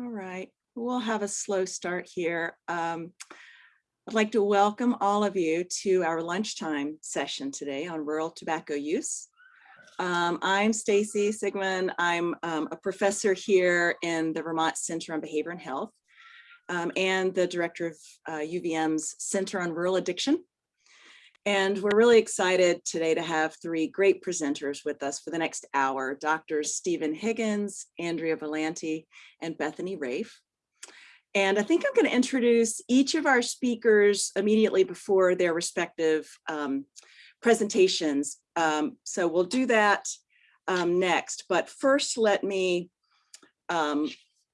All right, we'll have a slow start here. Um, I'd like to welcome all of you to our lunchtime session today on rural tobacco use. Um, I'm Stacy Sigmon. I'm um, a professor here in the Vermont Center on Behavior and Health um, and the director of uh, UVM's Center on Rural Addiction. And we're really excited today to have three great presenters with us for the next hour, Doctors Stephen Higgins, Andrea Villanti, and Bethany Raiff. And I think I'm going to introduce each of our speakers immediately before their respective um, presentations. Um, so we'll do that um, next. But first, let me um,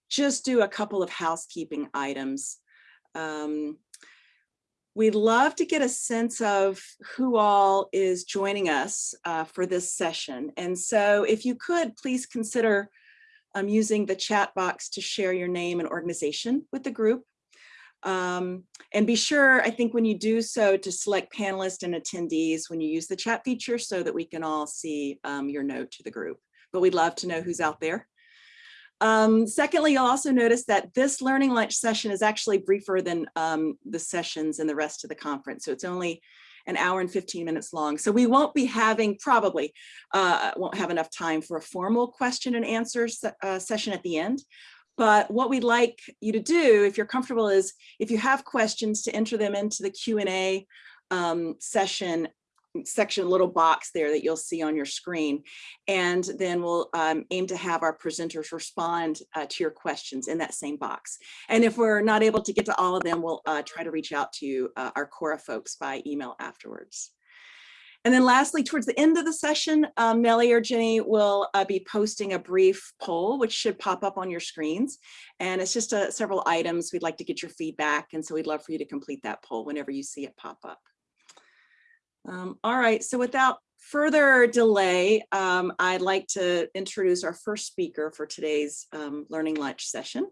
just do a couple of housekeeping items. Um, We'd love to get a sense of who all is joining us uh, for this session. And so if you could, please consider um, using the chat box to share your name and organization with the group. Um, and be sure, I think when you do so, to select panelists and attendees when you use the chat feature so that we can all see um, your note to the group. But we'd love to know who's out there. Um, secondly, you'll also notice that this learning lunch session is actually briefer than um, the sessions in the rest of the conference. So it's only an hour and 15 minutes long. So we won't be having, probably uh, won't have enough time for a formal question and answer se uh, session at the end. But what we'd like you to do, if you're comfortable, is if you have questions to enter them into the Q&A um, session section little box there that you'll see on your screen. And then we'll um, aim to have our presenters respond uh, to your questions in that same box. And if we're not able to get to all of them, we'll uh, try to reach out to uh, our Cora folks by email afterwards. And then lastly, towards the end of the session, um, Nellie or Jenny will uh, be posting a brief poll, which should pop up on your screens. And it's just uh, several items. We'd like to get your feedback. And so we'd love for you to complete that poll whenever you see it pop up. Um, all right, so without further delay, um, I'd like to introduce our first speaker for today's um, Learning Lunch session.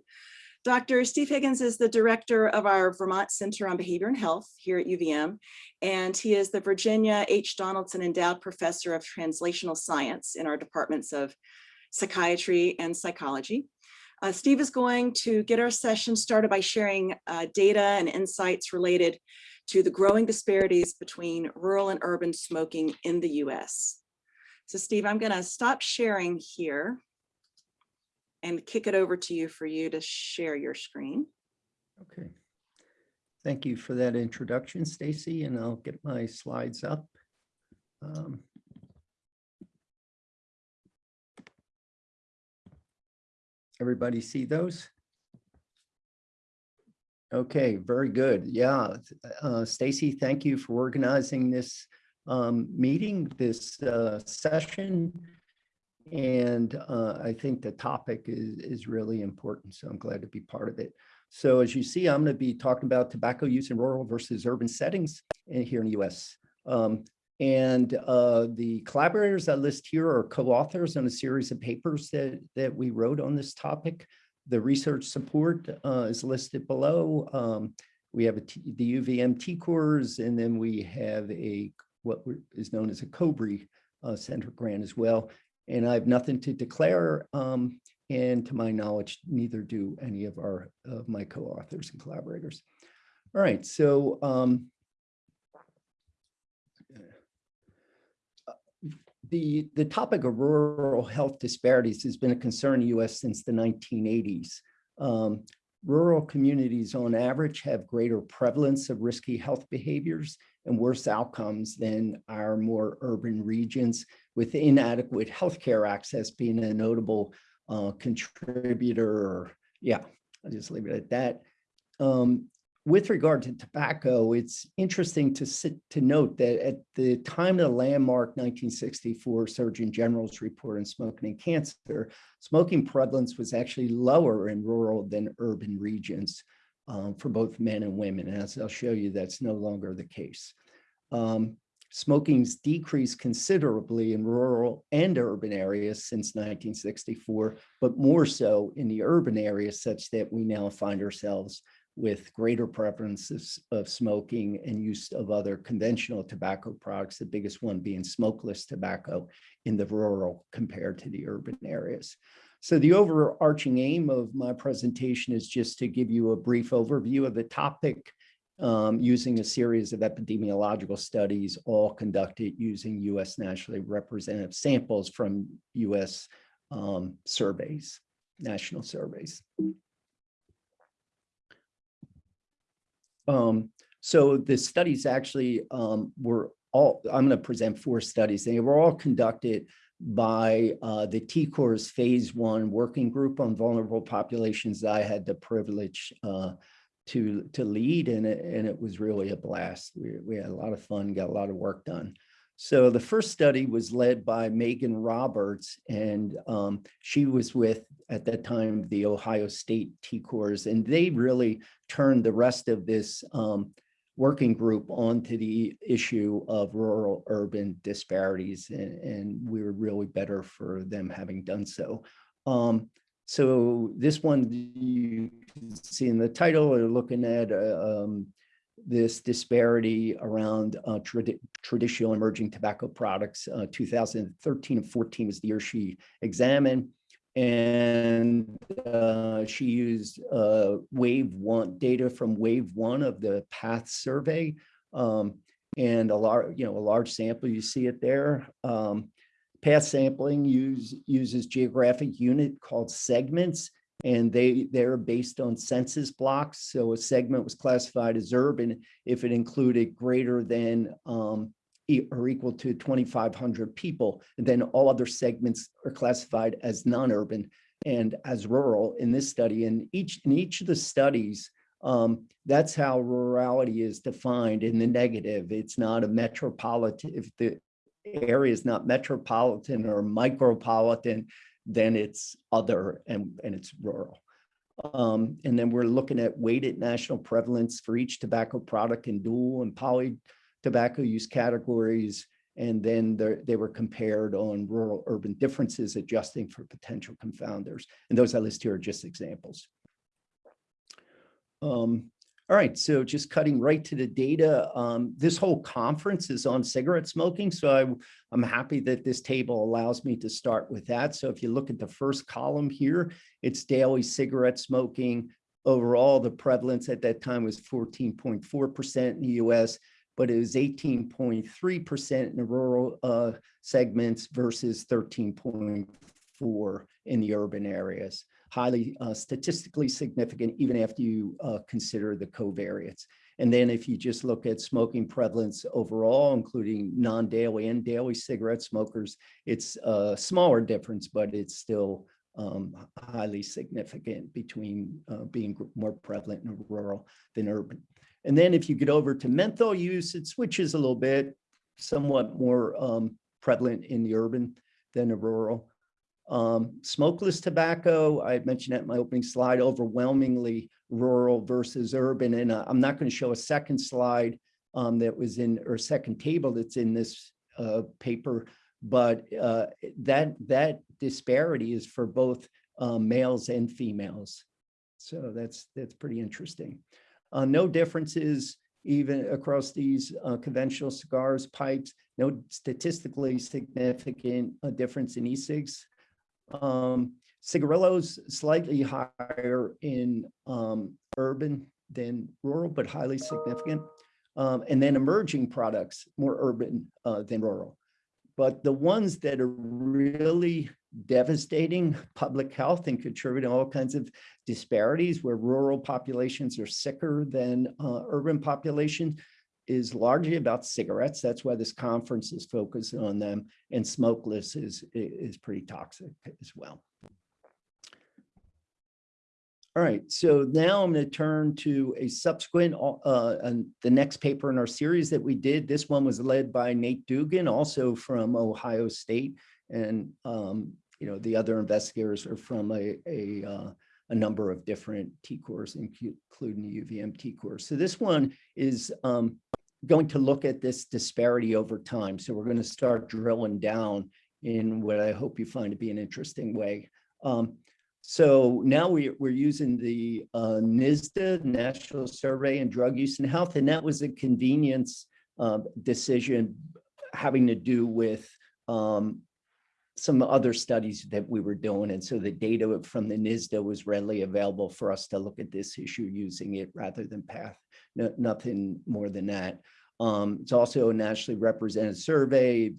Dr. Steve Higgins is the director of our Vermont Center on Behavior and Health here at UVM, and he is the Virginia H. Donaldson Endowed Professor of Translational Science in our departments of psychiatry and psychology. Uh, Steve is going to get our session started by sharing uh, data and insights related to the growing disparities between rural and urban smoking in the US. So Steve, I'm gonna stop sharing here and kick it over to you for you to share your screen. Okay. Thank you for that introduction, Stacy, and I'll get my slides up. Um, everybody see those? Okay, very good. Yeah, uh, Stacy, thank you for organizing this um, meeting, this uh, session. And uh, I think the topic is, is really important, so I'm glad to be part of it. So as you see, I'm going to be talking about tobacco use in rural versus urban settings here in the U.S. Um, and uh, the collaborators I list here are co-authors on a series of papers that, that we wrote on this topic. The research support uh, is listed below. Um, we have the UVM TCORS, and then we have a what is known as a COBRE uh, Center grant as well. And I have nothing to declare. Um, and to my knowledge, neither do any of our of my co-authors and collaborators. All right, so um, the, the topic of rural health disparities has been a concern in the U.S. since the 1980s. Um, rural communities on average have greater prevalence of risky health behaviors and worse outcomes than our more urban regions with inadequate healthcare access being a notable uh, contributor. Yeah, I'll just leave it at that. Um, with regard to tobacco, it's interesting to sit, to note that at the time of the landmark 1964 Surgeon General's report on smoking and cancer, smoking prevalence was actually lower in rural than urban regions um, for both men and women. And as I'll show you, that's no longer the case. Um, smoking's decreased considerably in rural and urban areas since 1964, but more so in the urban areas such that we now find ourselves with greater preferences of smoking and use of other conventional tobacco products, the biggest one being smokeless tobacco in the rural compared to the urban areas. So the overarching aim of my presentation is just to give you a brief overview of the topic um, using a series of epidemiological studies, all conducted using US nationally representative samples from US um, surveys, national surveys. Um, so the studies actually um, were all, I'm going to present four studies. They were all conducted by uh, the TCORS Phase One Working Group on Vulnerable Populations. I had the privilege uh, to to lead, and it, and it was really a blast. We, we had a lot of fun, got a lot of work done. So the first study was led by Megan Roberts, and um, she was with, at that time, the Ohio State TCORS, and they really turned the rest of this um, working group onto the issue of rural urban disparities and, and we were really better for them having done so. Um, so this one you can see in the title, we're looking at uh, um, this disparity around uh, trad traditional emerging tobacco products. Uh, 2013 and 14 was the year she examined and uh, she used uh, wave one data from wave one of the PATH survey um, and a large you know a large sample you see it there um, PATH sampling use, uses geographic unit called segments and they they're based on census blocks so a segment was classified as urban if it included greater than um, or equal to 2,500 people. And then all other segments are classified as non-urban and as rural in this study. And each in each of the studies, um, that's how rurality is defined in the negative. It's not a metropolitan, if the area is not metropolitan or micropolitan, then it's other and, and it's rural. Um, and then we're looking at weighted national prevalence for each tobacco product in dual and poly tobacco use categories, and then they were compared on rural urban differences, adjusting for potential confounders. And those I list here are just examples. Um, all right, so just cutting right to the data, um, this whole conference is on cigarette smoking. So I, am happy that this table allows me to start with that. So if you look at the first column here, it's daily cigarette smoking. Overall, the prevalence at that time was 14.4% in the US but it was 18.3% in the rural uh, segments versus 13.4 in the urban areas. Highly uh, statistically significant, even after you uh, consider the covariates. And then if you just look at smoking prevalence overall, including non-daily and daily cigarette smokers, it's a smaller difference, but it's still um, highly significant between uh, being more prevalent in rural than urban. And then if you get over to menthol use, it switches a little bit, somewhat more um, prevalent in the urban than the rural. Um, smokeless tobacco, I mentioned in my opening slide, overwhelmingly rural versus urban. And uh, I'm not going to show a second slide um, that was in, or second table that's in this uh, paper, but uh, that, that disparity is for both uh, males and females. So that's, that's pretty interesting. Uh, no differences even across these uh, conventional cigars, pipes, no statistically significant uh, difference in e-cigs. Um, cigarillos slightly higher in um, urban than rural, but highly significant. Um, and then emerging products, more urban uh, than rural. But the ones that are really devastating public health and contributing all kinds of disparities where rural populations are sicker than uh, urban population is largely about cigarettes. That's why this conference is focused on them and smokeless is, is pretty toxic as well. All right, so now I'm going to turn to a subsequent, uh, and the next paper in our series that we did. This one was led by Nate Doogan, also from Ohio State. And um, you know, the other investigators are from a, a, uh, a number of different TCORS, including the UVM TCORS. So this one is um, going to look at this disparity over time. So we're going to start drilling down in what I hope you find to be an interesting way. Um, so now we, we're using the uh, NSDUH, National Survey and Drug Use and Health, and that was a convenience uh, decision having to do with um, some other studies that we were doing. And so the data from the NSDUH was readily available for us to look at this issue using it rather than PATH, no, nothing more than that. Um, it's also a nationally represented survey,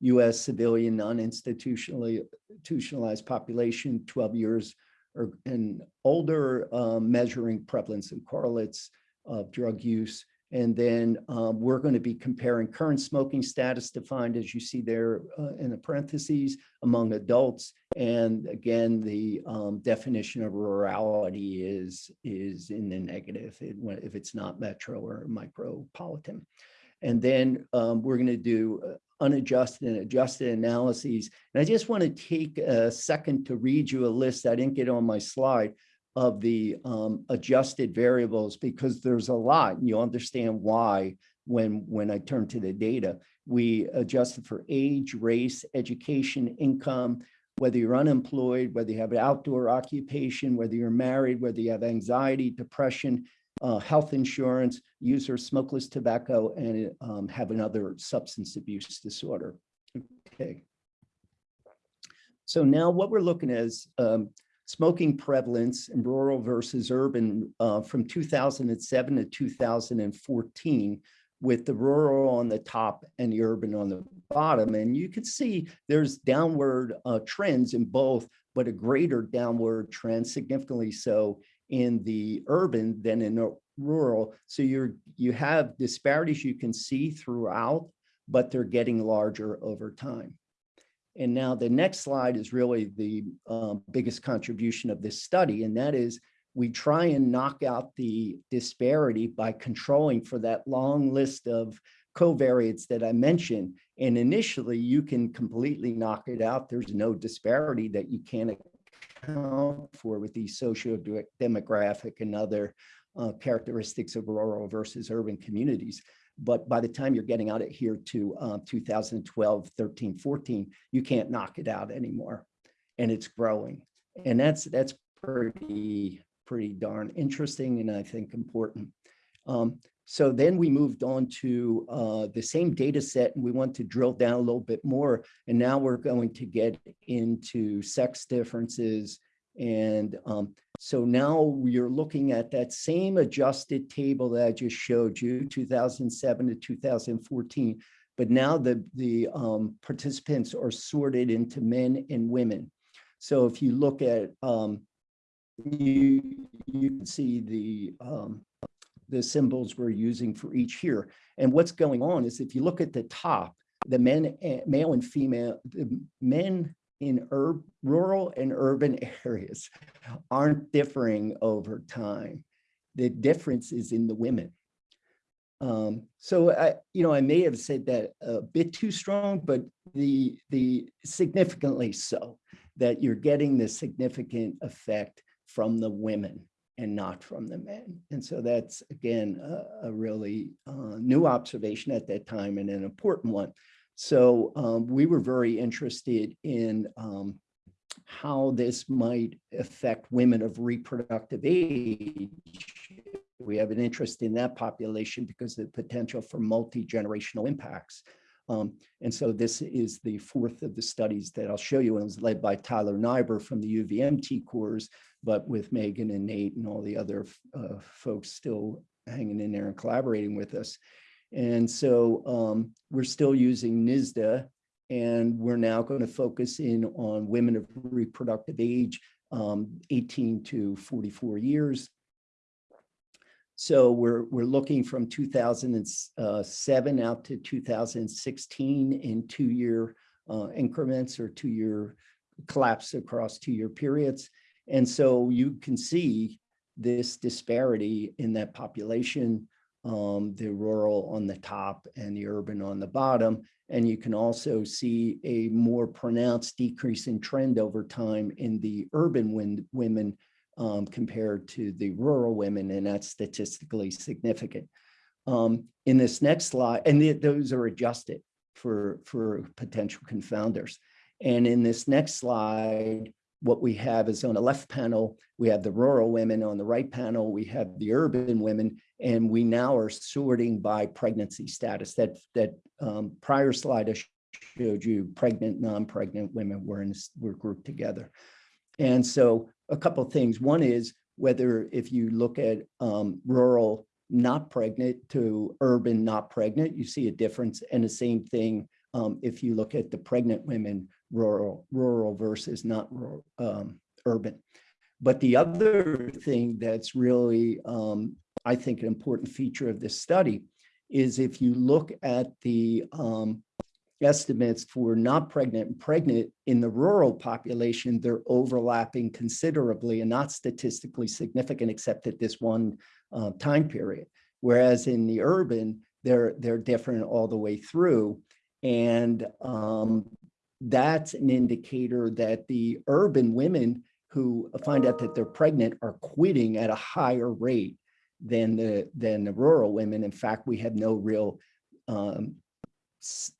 US civilian non-institutionally institutionalized population, 12 years or and older, um, measuring prevalence and correlates of drug use. And then um, we're going to be comparing current smoking status defined as you see there uh, in the parentheses among adults. And again, the um, definition of rurality is, is in the negative it- if it's not metro or micropolitan. And then um, we're going to do uh, unadjusted and adjusted analyses. And I just want to take a second to read you a list. I didn't get on my slide of the um, adjusted variables because there's a lot and you'll understand why when, when I turn to the data. We adjusted for age, race, education, income, whether you're unemployed, whether you have an outdoor occupation, whether you're married, whether you have anxiety, depression, uh, health insurance, use or smokeless tobacco, and um, have another substance abuse disorder. Okay. So now what we're looking at is um, smoking prevalence in rural versus urban uh, from 2007 to 2014 with the rural on the top and the urban on the bottom. And you can see there's downward uh, trends in both, but a greater downward trend, significantly so in the urban than in the rural. So you're you have disparities you can see throughout, but they're getting larger over time. And now the next slide is really the um, biggest contribution of this study, and that is we try and knock out the disparity by controlling for that long list of covariates that I mentioned. And initially, you can completely knock it out. There's no disparity that you can't account for with these socio-demographic and other uh, characteristics of rural versus urban communities. But by the time you're getting out of here to uh, 2012, 13, 14, you can't knock it out anymore. And it's growing. And that's that's pretty, pretty darn interesting and I think important. Um, so then we moved on to uh, the same data set and we want to drill down a little bit more. And now we're going to get into sex differences. And um, so now we're looking at that same adjusted table that I just showed you, 2007 to 2014. But now the, the um, participants are sorted into men and women. So if you look at, um, you, you can see the, um, the symbols we're using for each here. And what's going on is if you look at the top, the men, eh, male and female, the men in urb, rural and urban areas aren't differing over time. The difference is in the women. Um, so I, you know, I may have said that a bit too strong, but the the significantly so that you're getting the significant effect from the women and not from the men. And so that's, again, a, a really uh, new observation at that time and an important one. So um, we were very interested in um, how this might affect women of reproductive age. We have an interest in that population because of the potential for multi-generational impacts. Um, and so this is the fourth of the studies that I'll show you. And it was led by Tyler Nighbor from the UVM TCORS, but with Megan and Nate and all the other uh, folks still hanging in there and collaborating with us. And so um, we're still using NSDUH, and we're now going to focus in on women of reproductive age, um, 18 to 44 years. So we're, we're looking from 2007 out to 2016 in two-year uh, increments or two-year collapse across two-year periods. And so you can see this disparity in that population, um, the rural on the top and the urban on the bottom. And you can also see a more pronounced decrease in trend over time in the urban women um, compared to the rural women, and that's statistically significant. Um, in this next slide, and the, those are adjusted for, for potential confounders. And in this next slide, what we have is on the left panel, we have the rural women. On the right panel, we have the urban women. And we now are sorting by pregnancy status. That, that um, prior slide I showed you pregnant, non-pregnant women were in, were grouped together. And so a couple of things. One is whether if you look at um, rural not pregnant to urban not pregnant, you see a difference. And the same thing um, if you look at the pregnant women, rural, rural versus not rural, um, urban. But the other thing that's really, um, I think, an important feature of this study is if you look at the um, estimates for not pregnant and pregnant in the rural population, they're overlapping considerably and not statistically significant except at this one uh, time period. Whereas in the urban, they're, they're different all the way through. And um, that's an indicator that the urban women who find out that they're pregnant are quitting at a higher rate than the, than the rural women. In fact, we have no real um,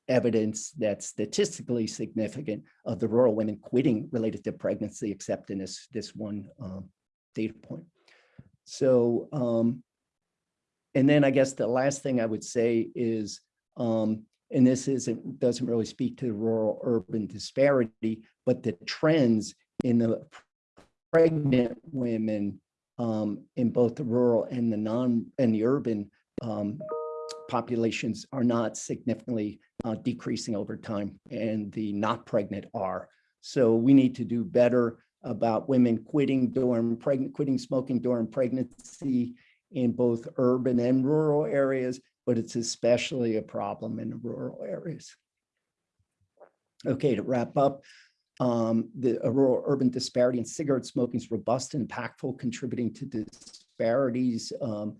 evidence that's statistically significant of the rural women quitting related to pregnancy, except in this, this one um, data point. So, um, and then I guess the last thing I would say is, um, and this isn't, doesn't really speak to the rural urban disparity, but the trends in the pregnant women um, in both the rural and the non and the urban um, populations are not significantly uh, decreasing over time and the not pregnant are. So we need to do better about women quitting during pregnant, quitting smoking during pregnancy in both urban and rural areas, but it's especially a problem in the rural areas. Okay, to wrap up, um, the rural urban disparity in cigarette smoking is robust and impactful, contributing to disparities. Um,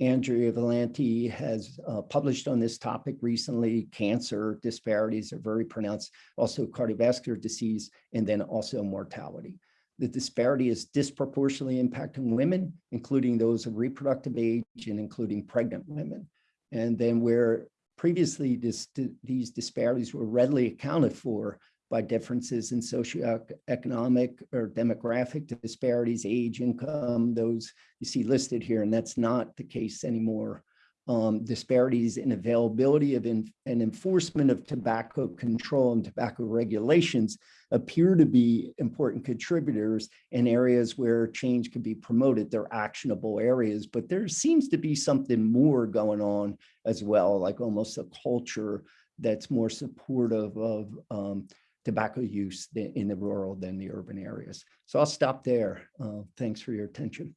Andrea Villanti has uh, published on this topic recently. Cancer disparities are very pronounced, also cardiovascular disease, and then also mortality. The disparity is disproportionately impacting women, including those of reproductive age and including pregnant women. And then where previously this, these disparities were readily accounted for by differences in socioeconomic or demographic disparities, age, income, those you see listed here, and that's not the case anymore. Um, disparities in availability of in, and enforcement of tobacco control and tobacco regulations appear to be important contributors in areas where change can be promoted. They're actionable areas, but there seems to be something more going on as well, like almost a culture that's more supportive of um, tobacco use in the rural than the urban areas. So I'll stop there. Uh, thanks for your attention.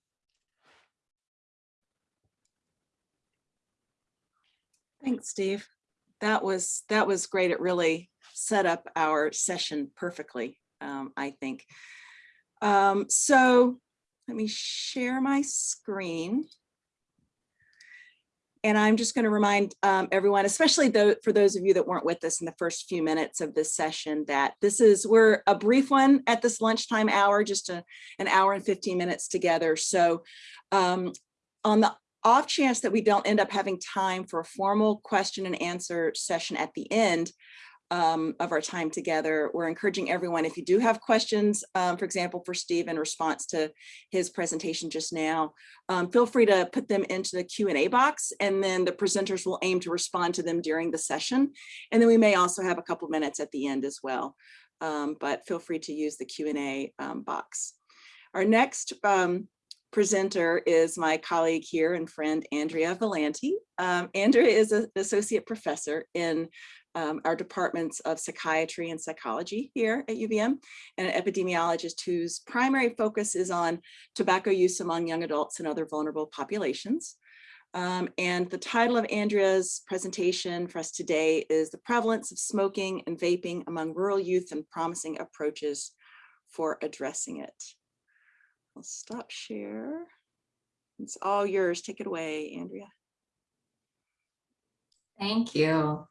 Thanks, Steve. That was that was great. It really set up our session perfectly, um, I think. Um, so let me share my screen. And I'm just going to remind um, everyone, especially though, for those of you that weren't with us in the first few minutes of this session, that this is, we're a brief one at this lunchtime hour, just a, an hour and 15 minutes together. So um, on the off chance that we don't end up having time for a formal question and answer session at the end, um, of our time together. We're encouraging everyone, if you do have questions, um, for example, for Steve in response to his presentation just now, um, feel free to put them into the Q&A box and then the presenters will aim to respond to them during the session. And then we may also have a couple minutes at the end as well, um, but feel free to use the Q&A um, box. Our next um, presenter is my colleague here and friend Andrea Villanti. Um, Andrea is an associate professor in um, our departments of psychiatry and psychology here at UVM, and an epidemiologist whose primary focus is on tobacco use among young adults and other vulnerable populations. Um, and the title of Andrea's presentation for us today is the prevalence of smoking and vaping among rural youth and promising approaches for addressing it. I'll stop share. It's all yours. Take it away, Andrea. Thank you.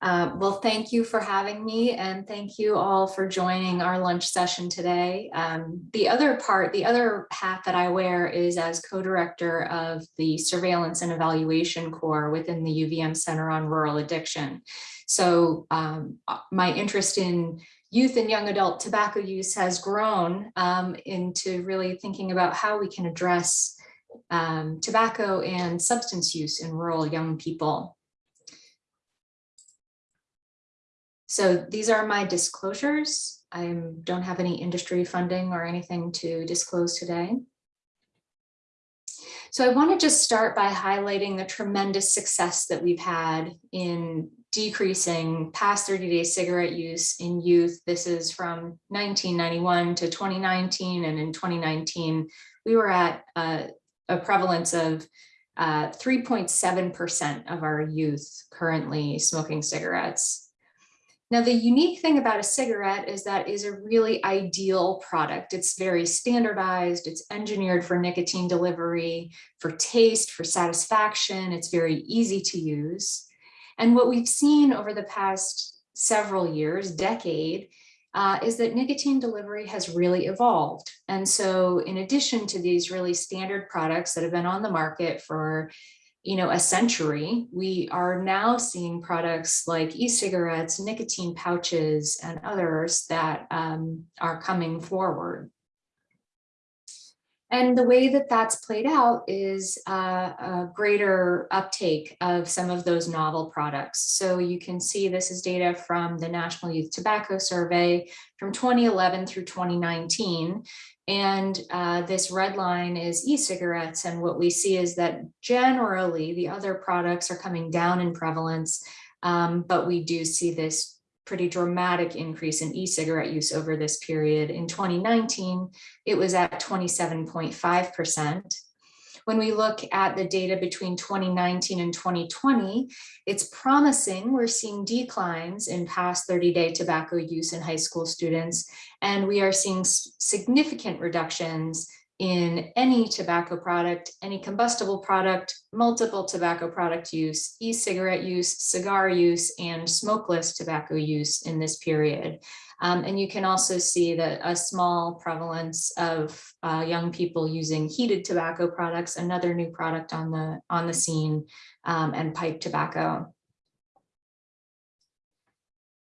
Uh, well, thank you for having me and thank you all for joining our lunch session today. Um, the other part, the other hat that I wear is as co-director of the Surveillance and Evaluation Core within the UVM Center on Rural Addiction. So um, uh, my interest in youth and young adult tobacco use has grown um, into really thinking about how we can address um, tobacco and substance use in rural young people. So these are my disclosures. I don't have any industry funding or anything to disclose today. So I want to just start by highlighting the tremendous success that we've had in decreasing past 30-day cigarette use in youth. This is from 1991 to 2019, and in 2019, we were at uh, a prevalence of 3.7% of our youth currently smoking cigarettes. Now, the unique thing about a cigarette is that is a really ideal product. It's very standardized, it's engineered for nicotine delivery, for taste, for satisfaction, it's very easy to use. And what we've seen over the past several years, decade, uh, is that nicotine delivery has really evolved. And so in addition to these really standard products that have been on the market for you know, a century, we are now seeing products like e-cigarettes, nicotine pouches, and others that um, are coming forward. And the way that that's played out is uh, a greater uptake of some of those novel products. So you can see this is data from the National Youth Tobacco Survey from 2011 through 2019. And uh, this red line is e-cigarettes. And what we see is that generally the other products are coming down in prevalence, um, but we do see this pretty dramatic increase in e-cigarette use over this period. In 2019, it was at 27.5%. When we look at the data between 2019 and 2020, it's promising. We're seeing declines in past 30-day tobacco use in high school students, and we are seeing significant reductions in any tobacco product, any combustible product, multiple tobacco product use, e-cigarette use, cigar use, and smokeless tobacco use in this period. Um, and you can also see that a small prevalence of uh, young people using heated tobacco products, another new product on the, on the scene, um, and pipe tobacco.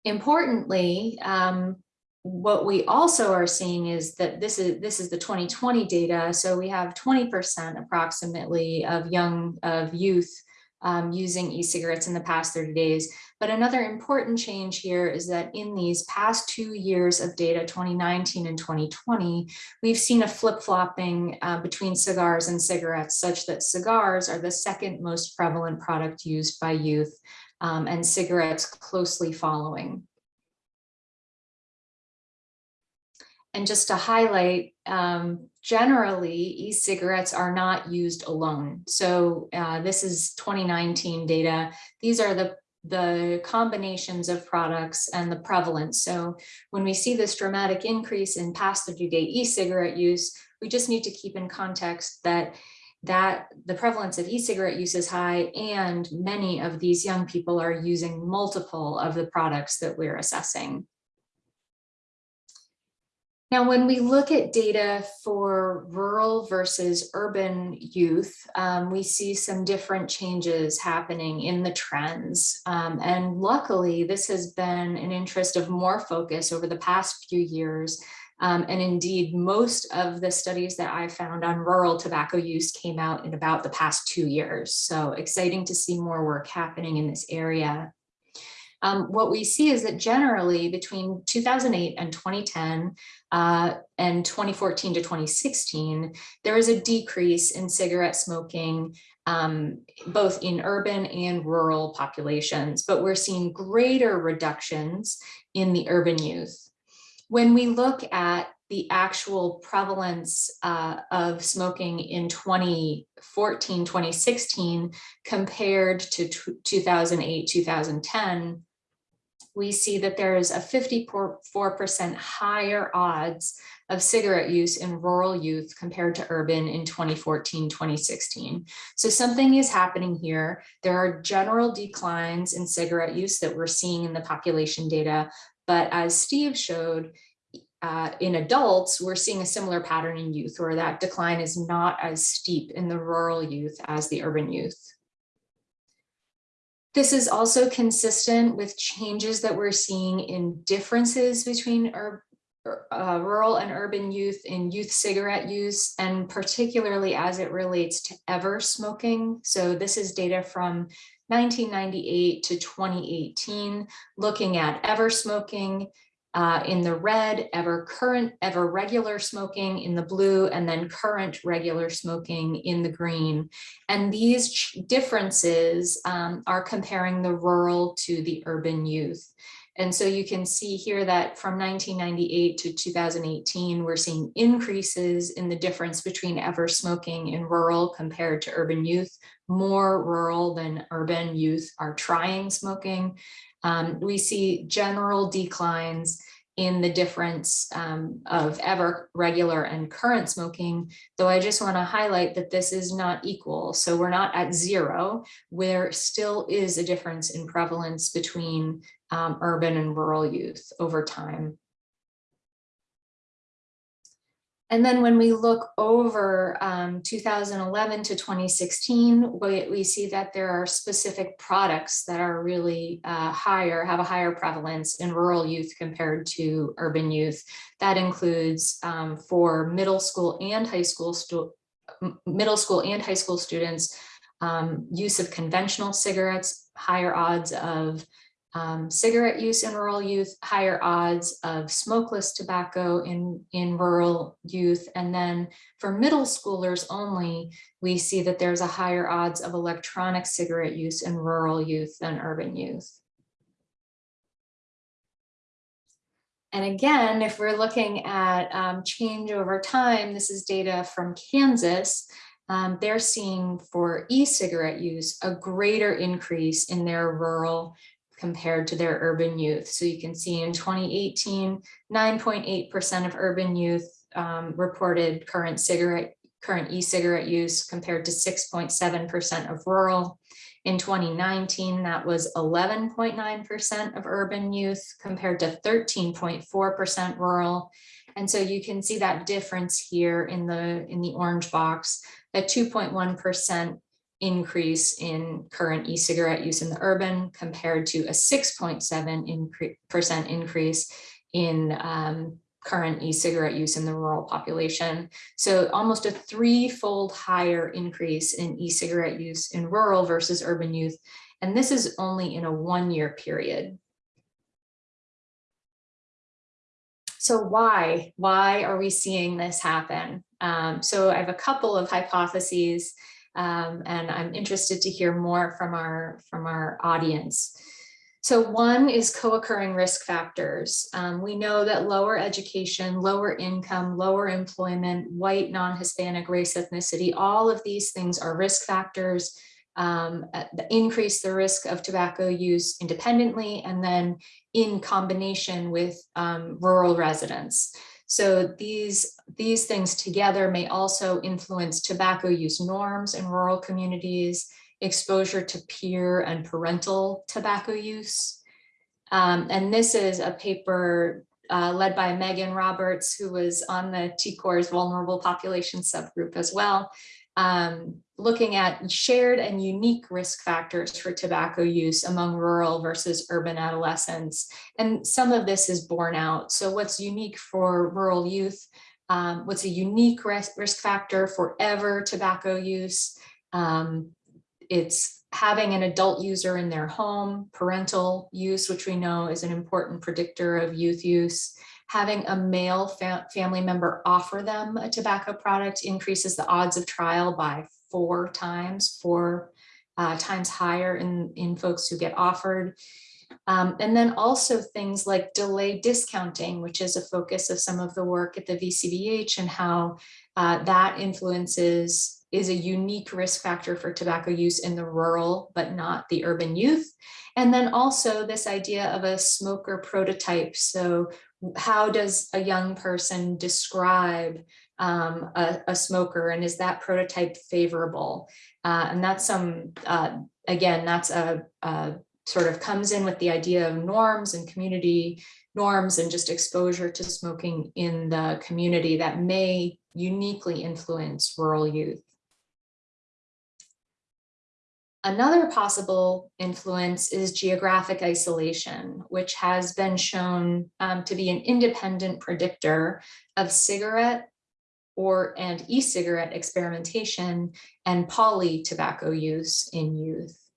Importantly, um, what we also are seeing is that this is this is the 2020 data. So we have 20% approximately of young of youth um, using e-cigarettes in the past 30 days. But another important change here is that in these past two years of data, 2019 and 2020, we've seen a flip-flopping uh, between cigars and cigarettes such that cigars are the second most prevalent product used by youth um, and cigarettes closely following. And just to highlight, um, generally e-cigarettes are not used alone. So uh, this is 2019 data. These are the the combinations of products and the prevalence. So when we see this dramatic increase in past 30-day e-cigarette use, we just need to keep in context that that the prevalence of e-cigarette use is high and many of these young people are using multiple of the products that we're assessing. Now, when we look at data for rural versus urban youth, um, we see some different changes happening in the trends. Um, and luckily, this has been an interest of more focus over the past few years. Um, and indeed, most of the studies that I found on rural tobacco use came out in about the past two years. So exciting to see more work happening in this area. Um, what we see is that generally between 2008 and 2010 uh, and 2014 to 2016, there is a decrease in cigarette smoking um, both in urban and rural populations, but we're seeing greater reductions in the urban youth. When we look at the actual prevalence uh, of smoking in 2014, 2016 compared to 2008, 2010, we see that there is a 54% higher odds of cigarette use in rural youth compared to urban in 2014, 2016. So something is happening here. There are general declines in cigarette use that we're seeing in the population data, but as Steve showed, uh, in adults, we're seeing a similar pattern in youth where that decline is not as steep in the rural youth as the urban youth. This is also consistent with changes that we're seeing in differences between uh, rural and urban youth in youth cigarette use, and particularly as it relates to ever smoking. So this is data from 1998 to 2018, looking at ever smoking uh, in the red, ever current, ever regular smoking in the blue, and then current regular smoking in the green. And these differences um, are comparing the rural to the urban youth. And so you can see here that from 1998 to 2018, we're seeing increases in the difference between ever smoking in rural compared to urban youth. More rural than urban youth are trying smoking. Um, we see general declines in the difference um, of ever regular and current smoking, though I just want to highlight that this is not equal. So we're not at zero. There still is a difference in prevalence between um, urban and rural youth over time. And then when we look over um, 2011 to 2016, we, we see that there are specific products that are really uh, higher, have a higher prevalence in rural youth compared to urban youth. That includes um, for middle school and high school, middle school and high school students, um, use of conventional cigarettes, higher odds of um, cigarette use in rural youth, higher odds of smokeless tobacco in, in rural youth. And then for middle schoolers only, we see that there's a higher odds of electronic cigarette use in rural youth than urban youth. And again, if we're looking at um, change over time, this is data from Kansas. Um, they're seeing for e-cigarette use a greater increase in their rural compared to their urban youth. So you can see in 2018, 9.8% of urban youth um, reported current cigarette, current e-cigarette use compared to 6.7% of rural. In 2019, that was 11.9% of urban youth compared to 13.4% rural. And so you can see that difference here in the, in the orange box, that 2.1% increase in current e-cigarette use in the urban compared to a 6.7 percent increase in um, current e-cigarette use in the rural population. So almost a threefold higher increase in e-cigarette use in rural versus urban youth. And this is only in a one-year period. So why? Why are we seeing this happen? Um, so I have a couple of hypotheses um, and I'm interested to hear more from our, from our audience. So one is co-occurring risk factors. Um, we know that lower education, lower income, lower employment, white, non-Hispanic race, ethnicity, all of these things are risk factors um, increase the risk of tobacco use independently and then in combination with um, rural residents. So these, these things together may also influence tobacco use norms in rural communities, exposure to peer and parental tobacco use. Um, and this is a paper uh, led by Megan Roberts, who was on the TCORS vulnerable population subgroup as well, um, looking at shared and unique risk factors for tobacco use among rural versus urban adolescents. And some of this is borne out. So what's unique for rural youth, um, what's a unique risk, risk factor for ever tobacco use? Um, it's having an adult user in their home, parental use, which we know is an important predictor of youth use having a male fa family member offer them a tobacco product increases the odds of trial by four times, four uh, times higher in, in folks who get offered. Um, and then also things like delay discounting, which is a focus of some of the work at the VCBH and how uh, that influences is a unique risk factor for tobacco use in the rural, but not the urban youth. And then also this idea of a smoker prototype. So how does a young person describe um, a, a, smoker and is that prototype favorable? Uh, and that's some, uh, again, that's a, a, sort of comes in with the idea of norms and community norms and just exposure to smoking in the community that may uniquely influence rural youth. Another possible influence is geographic isolation, which has been shown um, to be an independent predictor of cigarette or and e-cigarette experimentation and poly tobacco use in youth.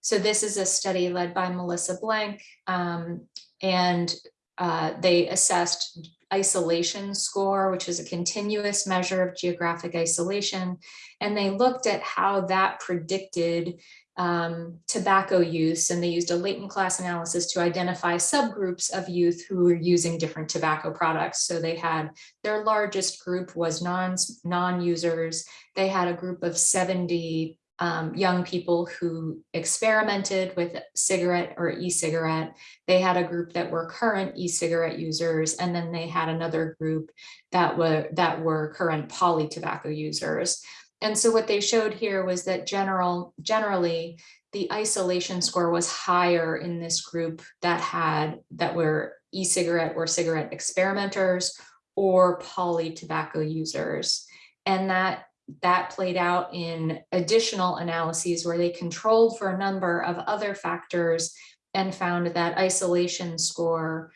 So this is a study led by Melissa Blank, um, and uh, they assessed isolation score, which is a continuous measure of geographic isolation. And they looked at how that predicted um, tobacco use, and they used a latent class analysis to identify subgroups of youth who were using different tobacco products. So they had their largest group was non, non-users. They had a group of 70 um, young people who experimented with cigarette or e-cigarette. They had a group that were current e-cigarette users, and then they had another group that were that were current poly tobacco users. And so what they showed here was that general generally the isolation score was higher in this group that had that were e-cigarette or cigarette experimenters or poly tobacco users. And that that played out in additional analyses where they controlled for a number of other factors and found that isolation score,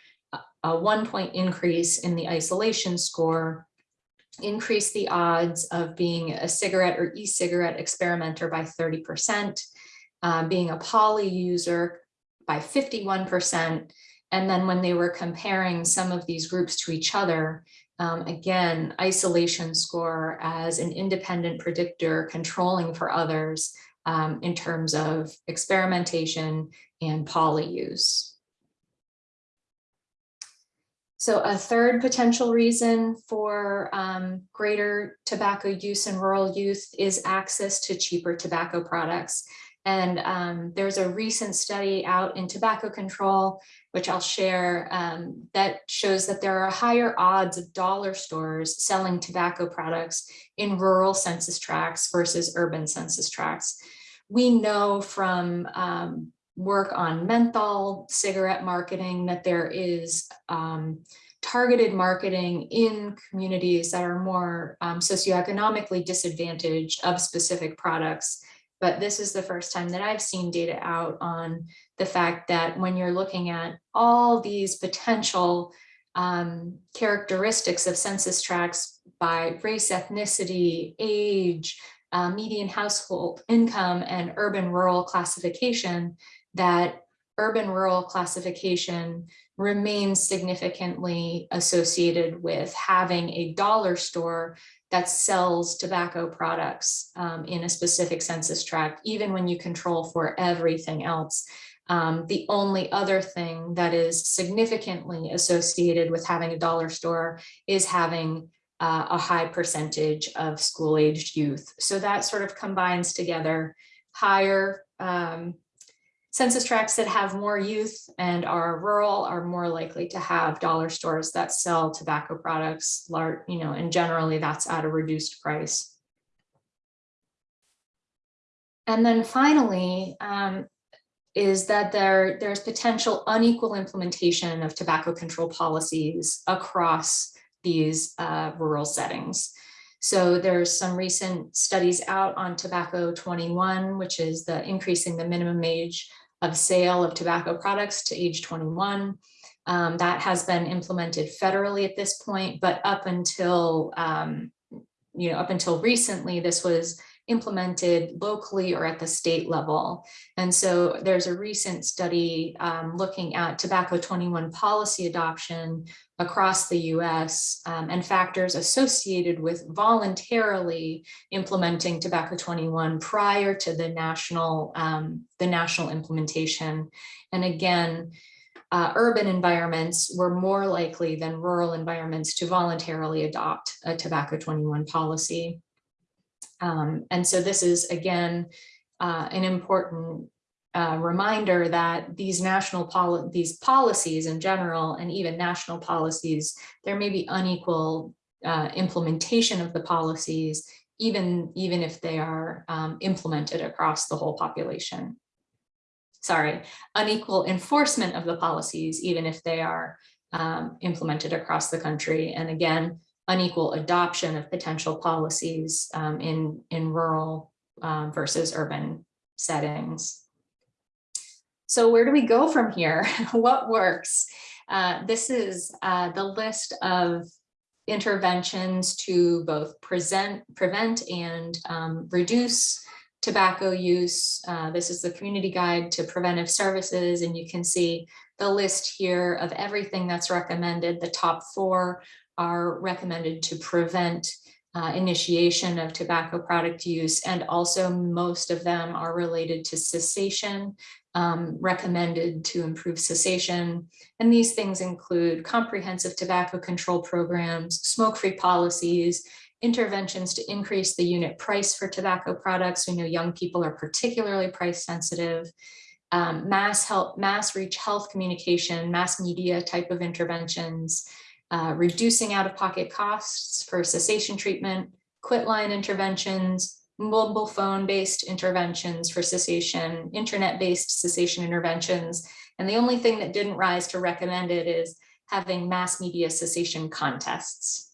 a one point increase in the isolation score increased the odds of being a cigarette or e-cigarette experimenter by 30%, uh, being a poly user by 51%. And then when they were comparing some of these groups to each other, um, again, isolation score as an independent predictor controlling for others um, in terms of experimentation and poly use. So a third potential reason for um, greater tobacco use in rural youth is access to cheaper tobacco products. And um, there's a recent study out in tobacco control, which I'll share, um, that shows that there are higher odds of dollar stores selling tobacco products in rural census tracts versus urban census tracts. We know from um, work on menthol cigarette marketing that there is um, targeted marketing in communities that are more um, socioeconomically disadvantaged of specific products but this is the first time that I've seen data out on the fact that when you're looking at all these potential um, characteristics of census tracts by race, ethnicity, age, uh, median household income, and urban-rural classification, that urban-rural classification remains significantly associated with having a dollar store that sells tobacco products um, in a specific census tract, even when you control for everything else. Um, the only other thing that is significantly associated with having a dollar store is having uh, a high percentage of school-aged youth. So that sort of combines together higher um, census tracts that have more youth and are rural are more likely to have dollar stores that sell tobacco products, you know, and generally that's at a reduced price. And then finally, um, is that there, there's potential unequal implementation of tobacco control policies across these uh, rural settings. So there's some recent studies out on tobacco 21, which is the increasing the minimum age of sale of tobacco products to age 21. Um, that has been implemented federally at this point, but up until, um, you know, up until recently, this was implemented locally or at the state level. And so there's a recent study um, looking at tobacco 21 policy adoption across the US um, and factors associated with voluntarily implementing tobacco 21 prior to the national, um, the national implementation. And again, uh, urban environments were more likely than rural environments to voluntarily adopt a tobacco 21 policy. Um, and so this is, again, uh, an important uh, reminder that these national poli these policies in general, and even national policies, there may be unequal uh, implementation of the policies, even, even if they are um, implemented across the whole population. Sorry, unequal enforcement of the policies, even if they are um, implemented across the country. And again, unequal adoption of potential policies um, in, in rural um, versus urban settings. So where do we go from here? what works? Uh, this is uh, the list of interventions to both present, prevent and um, reduce tobacco use. Uh, this is the community guide to preventive services, and you can see the list here of everything that's recommended. The top four are recommended to prevent uh, initiation of tobacco product use, and also most of them are related to cessation, um, recommended to improve cessation. And these things include comprehensive tobacco control programs, smoke-free policies, interventions to increase the unit price for tobacco products. We know young people are particularly price sensitive. Um, mass help, mass reach health communication, mass media type of interventions, uh, reducing out-of-pocket costs for cessation treatment, quitline interventions, mobile phone-based interventions for cessation, internet-based cessation interventions. And the only thing that didn't rise to recommended is having mass media cessation contests.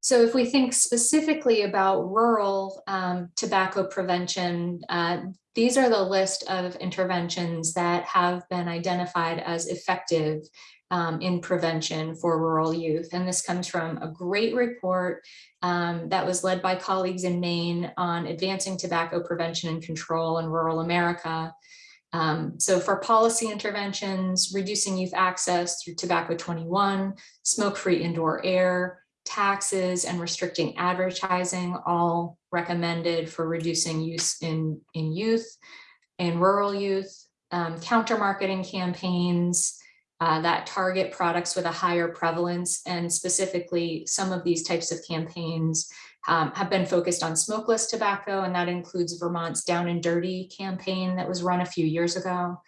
So if we think specifically about rural um, tobacco prevention, uh, these are the list of interventions that have been identified as effective um, in prevention for rural youth. And this comes from a great report um, that was led by colleagues in Maine on advancing tobacco prevention and control in rural America. Um, so for policy interventions, reducing youth access through tobacco 21, smoke-free indoor air, taxes and restricting advertising, all recommended for reducing use in, in youth and rural youth, um, counter marketing campaigns uh, that target products with a higher prevalence. And specifically, some of these types of campaigns um, have been focused on smokeless tobacco, and that includes Vermont's Down and Dirty campaign that was run a few years ago.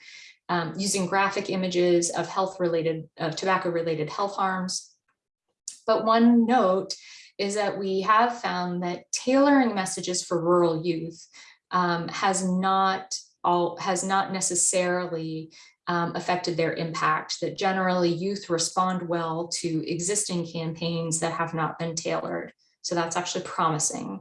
Um, using graphic images of health related, of tobacco related health harms but one note is that we have found that tailoring messages for rural youth um, has not all has not necessarily um, affected their impact, that generally youth respond well to existing campaigns that have not been tailored. So that's actually promising.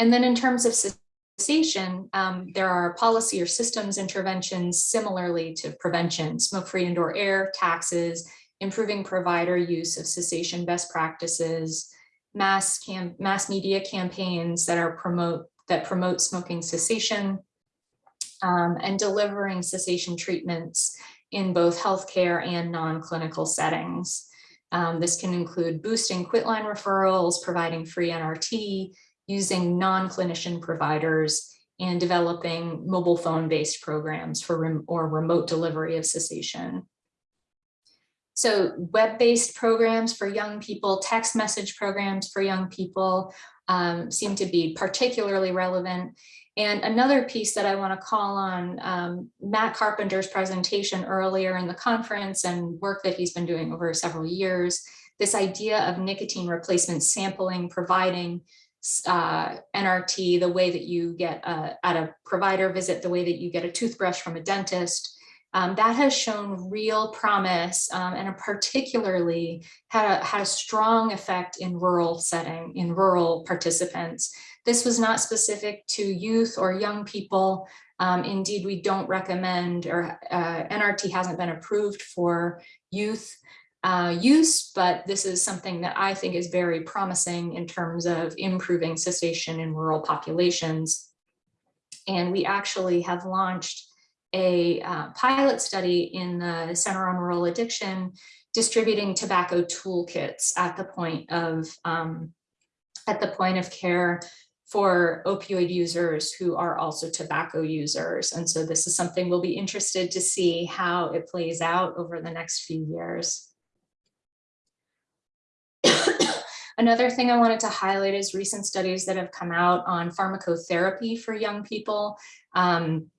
And then in terms of cessation, um, there are policy or systems interventions similarly to prevention, smoke-free indoor air, taxes, improving provider use of cessation best practices, mass, cam mass media campaigns that are promote that promote smoking cessation, um, and delivering cessation treatments in both healthcare and non-clinical settings. Um, this can include boosting quitline referrals, providing free NRT, using non-clinician providers, and developing mobile phone-based programs for rem or remote delivery of cessation. So web-based programs for young people, text message programs for young people um, seem to be particularly relevant. And another piece that I want to call on um, Matt Carpenter's presentation earlier in the conference and work that he's been doing over several years, this idea of nicotine replacement sampling, providing uh, NRT the way that you get a, at a provider visit, the way that you get a toothbrush from a dentist, um, that has shown real promise um, and particularly had a, had a strong effect in rural setting, in rural participants. This was not specific to youth or young people. Um, indeed, we don't recommend or uh, NRT hasn't been approved for youth uh, use, but this is something that I think is very promising in terms of improving cessation in rural populations. And we actually have launched a uh, pilot study in the Center on Rural Addiction, distributing tobacco toolkits at the point of um, at the point of care for opioid users who are also tobacco users. And so this is something we'll be interested to see how it plays out over the next few years. Another thing I wanted to highlight is recent studies that have come out on pharmacotherapy for young people. Um,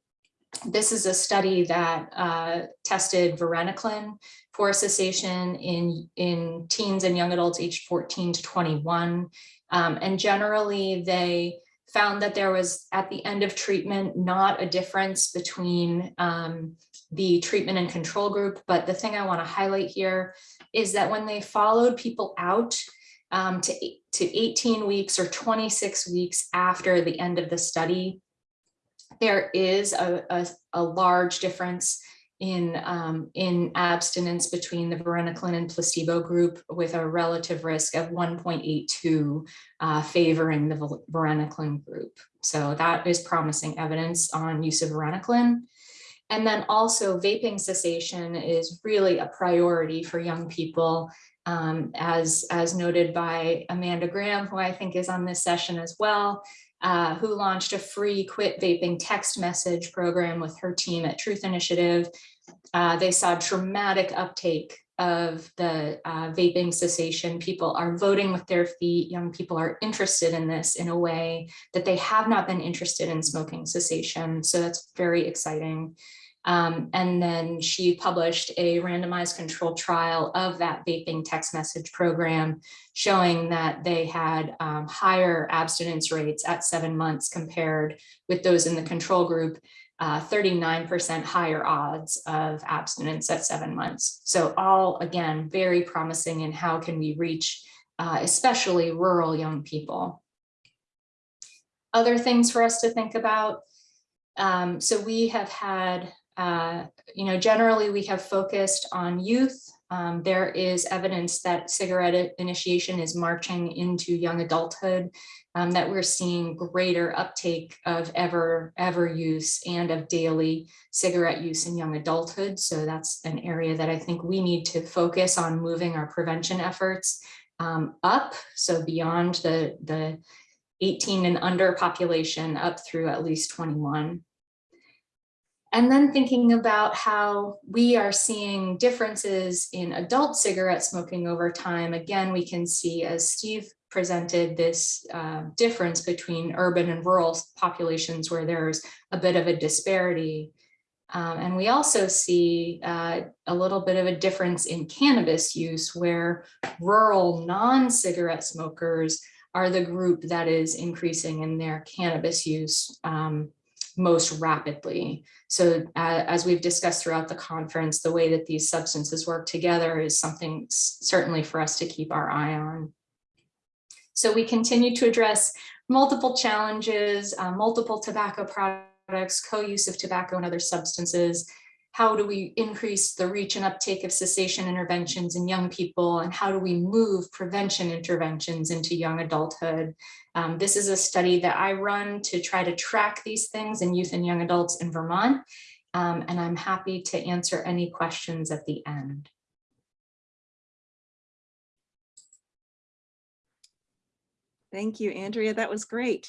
this is a study that uh, tested varenicline for cessation in, in teens and young adults aged 14 to 21. Um, and generally they found that there was at the end of treatment, not a difference between um, the treatment and control group. But the thing I wanna highlight here is that when they followed people out um, to, to 18 weeks or 26 weeks after the end of the study, there is a, a, a large difference in, um, in abstinence between the varenicline and placebo group with a relative risk of 1.82 uh, favoring the varenicline group. So that is promising evidence on use of varenicline. And then also vaping cessation is really a priority for young people. um, as, as noted by Amanda Graham, who I think is on this session as well, uh, who launched a free quit vaping text message program with her team at Truth Initiative. Uh, they saw dramatic uptake of the uh, vaping cessation. People are voting with their feet. Young people are interested in this in a way that they have not been interested in smoking cessation. So that's very exciting. Um, and then she published a randomized control trial of that vaping text message program showing that they had um, higher abstinence rates at seven months compared with those in the control group, 39% higher odds of abstinence at seven months. So all, again, very promising in how can we reach uh, especially rural young people. Other things for us to think about. Um, so we have had uh, you know, generally we have focused on youth. Um, there is evidence that cigarette initiation is marching into young adulthood, um, that we're seeing greater uptake of ever, ever use and of daily cigarette use in young adulthood. So that's an area that I think we need to focus on moving our prevention efforts um, up. So beyond the, the 18 and under population up through at least 21. And then thinking about how we are seeing differences in adult cigarette smoking over time. Again, we can see as Steve presented this uh, difference between urban and rural populations where there's a bit of a disparity. Um, and we also see uh, a little bit of a difference in cannabis use where rural non-cigarette smokers are the group that is increasing in their cannabis use um, most rapidly. So uh, as we've discussed throughout the conference, the way that these substances work together is something certainly for us to keep our eye on. So we continue to address multiple challenges, uh, multiple tobacco products, co-use of tobacco and other substances. How do we increase the reach and uptake of cessation interventions in young people? And how do we move prevention interventions into young adulthood? Um, this is a study that I run to try to track these things in youth and young adults in Vermont. Um, and I'm happy to answer any questions at the end. Thank you, Andrea. That was great.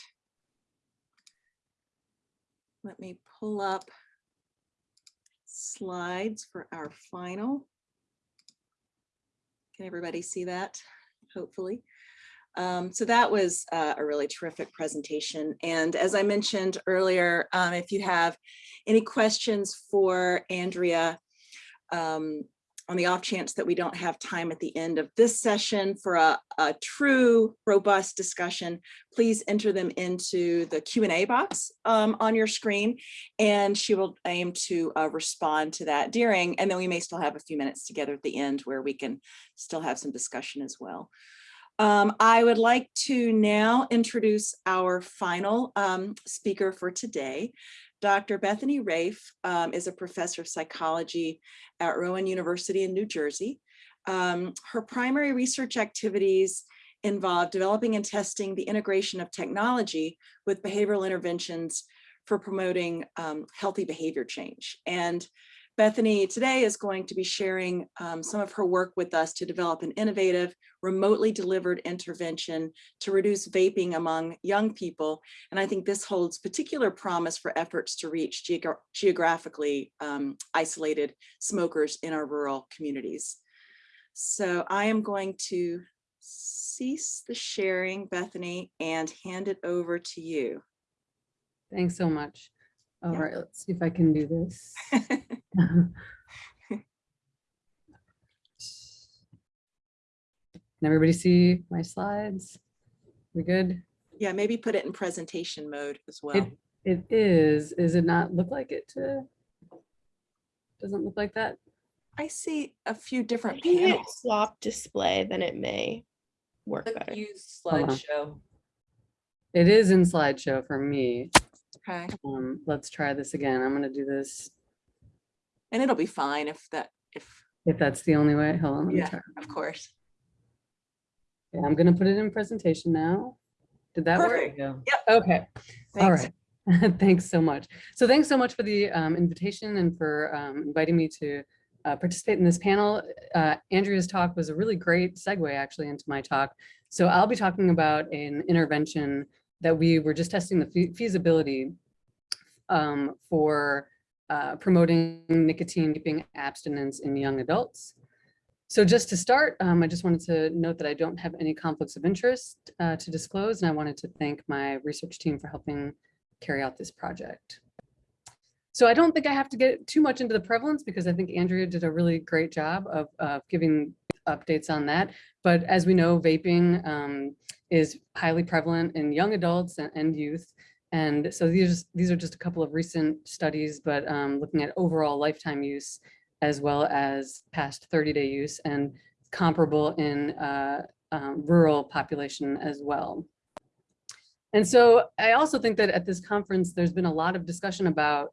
Let me pull up slides for our final. Can everybody see that? Hopefully. Um, so that was uh, a really terrific presentation. And as I mentioned earlier, um, if you have any questions for Andrea, um, on the off chance that we don't have time at the end of this session for a, a true robust discussion, please enter them into the Q&A box um, on your screen and she will aim to uh, respond to that during, and then we may still have a few minutes together at the end where we can still have some discussion as well. Um, I would like to now introduce our final um, speaker for today. Dr. Bethany Raiff um, is a professor of psychology at Rowan University in New Jersey. Um, her primary research activities involve developing and testing the integration of technology with behavioral interventions for promoting um, healthy behavior change. And Bethany today is going to be sharing um, some of her work with us to develop an innovative, remotely delivered intervention to reduce vaping among young people. And I think this holds particular promise for efforts to reach geogra geographically um, isolated smokers in our rural communities. So I am going to cease the sharing, Bethany, and hand it over to you. Thanks so much. All Yeah. right, let's see if I can do this. Can everybody see my slides? We good? Yeah, maybe put it in presentation mode as well. It, it is, is it not look like it to? Doesn't look like that? I see a few different think it panels. swap display, then it may work better. Use slideshow. It is in slideshow for me. Okay. Um, let's try this again. I'm gonna do this. And it'll be fine if that, if, If that's the only way, hold on. let me yeah, try. of course. Yeah, I'm gonna put it in presentation now. Did that work? Perfect. Yeah. Okay, all Thanks. right. Thanks so much. So thanks so much for the um, invitation and for um, inviting me to uh, participate in this panel. Uh, Andrea's talk was a really great segue actually into my talk. So I'll be talking about an intervention that we were just testing the fe- feasibility um, for uh, promoting nicotine vaping abstinence in young adults. So just to start, um, I just wanted to note that I don't have any conflicts of interest uh, to disclose, and I wanted to thank my research team for helping carry out this project. So I don't think I have to get too much into the prevalence because I think Andrea did a really great job of, of giving updates on that. But as we know, vaping um, is highly prevalent in young adults and, and youth. And so these, these are just a couple of recent studies, but um, looking at overall lifetime use as well as past 30-day use and comparable in uh, um, rural population as well. And so I also think that at this conference, there's been a lot of discussion about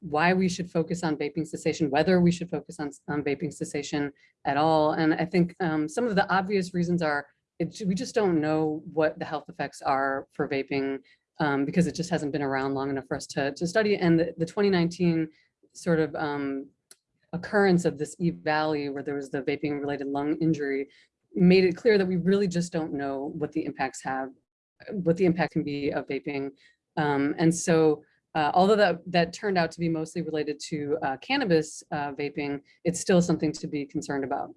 why we should focus on vaping cessation, whether we should focus on, on vaping cessation at all. And I think um, some of the obvious reasons are it, we just don't know what the health effects are for vaping um, because it just hasn't been around long enough for us to, to study. And the, the 2019 sort of um, occurrence of this EVALI where there was the vaping related lung injury made it clear that we really just don't know what the impacts have, what the impact can be of vaping. Um, and so uh, although that, that turned out to be mostly related to uh, cannabis uh, vaping, it's still something to be concerned about.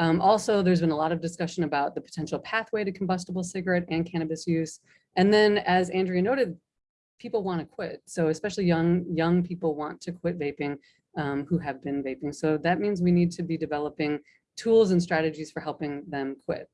Um, also, there's been a lot of discussion about the potential pathway to combustible cigarette and cannabis use. And then as Andrea noted, people want to quit. So especially young, young people want to quit vaping um, who have been vaping. So that means we need to be developing tools and strategies for helping them quit.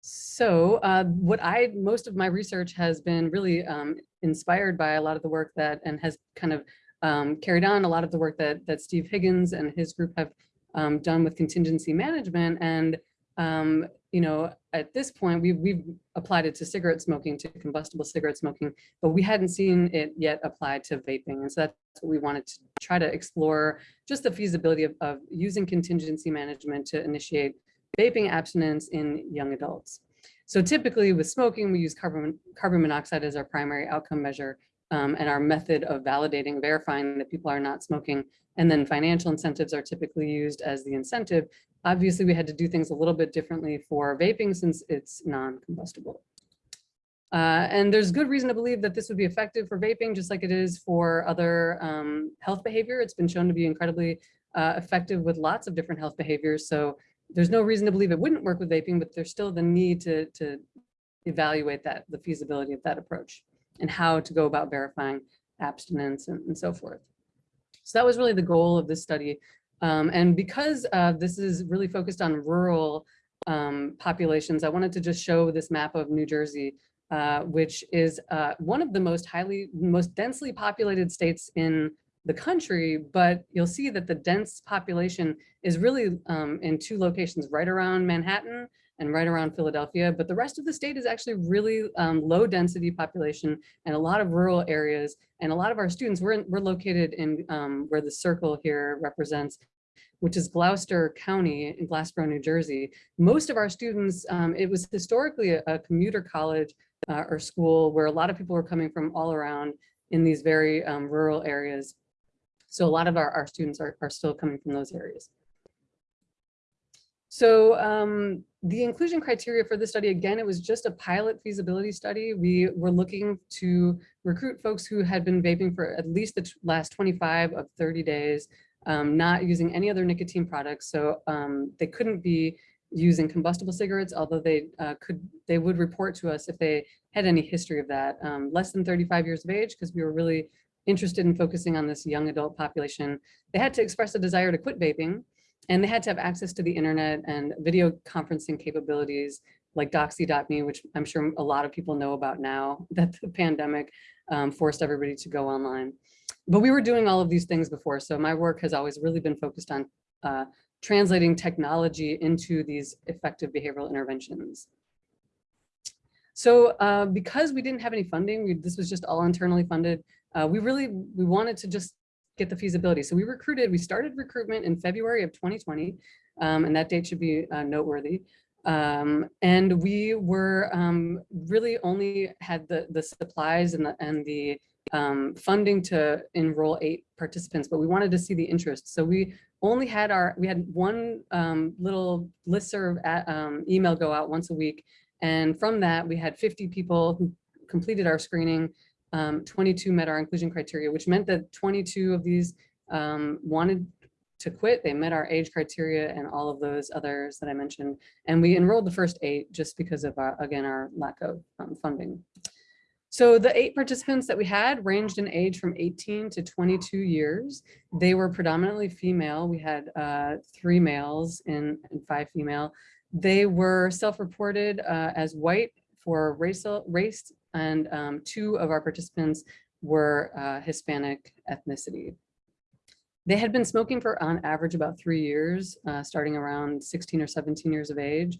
So uh, what I, most of my research has been really um, inspired by a lot of the work that, and has kind of um, carried on a lot of the work that, that Steve Higgins and his group have um, done with contingency management. And, um, you know, at this point, we've, we've applied it to cigarette smoking, to combustible cigarette smoking, but we hadn't seen it yet applied to vaping. And so that's what we wanted to try to explore, just the feasibility of, of using contingency management to initiate vaping abstinence in young adults. So typically with smoking, we use carbon, carbon monoxide as our primary outcome measure um, and our method of validating, verifying that people are not smoking. And then financial incentives are typically used as the incentive. Obviously, we had to do things a little bit differently for vaping since it's non-combustible. Uh, and there's good reason to believe that this would be effective for vaping, just like it is for other um, health behavior. It's been shown to be incredibly uh, effective with lots of different health behaviors. So there's no reason to believe it wouldn't work with vaping, but there's still the need to, to evaluate that, the feasibility of that approach and how to go about verifying abstinence and, and so forth. So that was really the goal of this study. Um, and because uh, this is really focused on rural um, populations, I wanted to just show this map of New Jersey, uh, which is uh, one of the most highly, most densely populated states in the country, but you'll see that the dense population is really um, in two locations, right around Manhattan and right around Philadelphia. But the rest of the state is actually really um, low density population and a lot of rural areas. And a lot of our students, we're, in, we're located in um, where the circle here represents, which is Gloucester County in Glassboro, New Jersey. Most of our students, um, it was historically a, a commuter college uh, or school where a lot of people were coming from all around in these very um, rural areas. So a lot of our, our students are, are still coming from those areas. So um, the inclusion criteria for this study, again, it was just a pilot feasibility study. We were looking to recruit folks who had been vaping for at least the last 25 of 30 days, um, not using any other nicotine products. So um, they couldn't be using combustible cigarettes, although they uh, could, they would report to us if they had any history of that. Um, less than 35 years of age, because we were really interested in focusing on this young adult population. They had to express a desire to quit vaping and they had to have access to the internet and video conferencing capabilities like doxy.me, which I'm sure a lot of people know about now that the pandemic um, forced everybody to go online. But we were doing all of these things before. So my work has always really been focused on uh, translating technology into these effective behavioral interventions. So uh, because we didn't have any funding, we, this was just all internally funded, uh, we really, we wanted to just get the feasibility. So we recruited, we started recruitment in February of 2020, um, and that date should be uh, noteworthy. Um, and we were um, really only had the, the supplies and the, and the um, funding to enroll eight participants, but we wanted to see the interest. So we only had our, we had one um, little listserv at, um, email go out once a week. And from that, we had 50 people who completed our screening. Um, 22 met our inclusion criteria, which meant that 22 of these um, wanted to quit. They met our age criteria and all of those others that I mentioned. And we enrolled the first eight just because of, our, again, our lack of um, funding. So the eight participants that we had ranged in age from 18 to 22 years. They were predominantly female. We had uh, three males and, and five female. They were self-reported uh, as white for racial race, and um, two of our participants were uh, Hispanic ethnicity. They had been smoking for on average about three years, uh, starting around 16 or 17 years of age.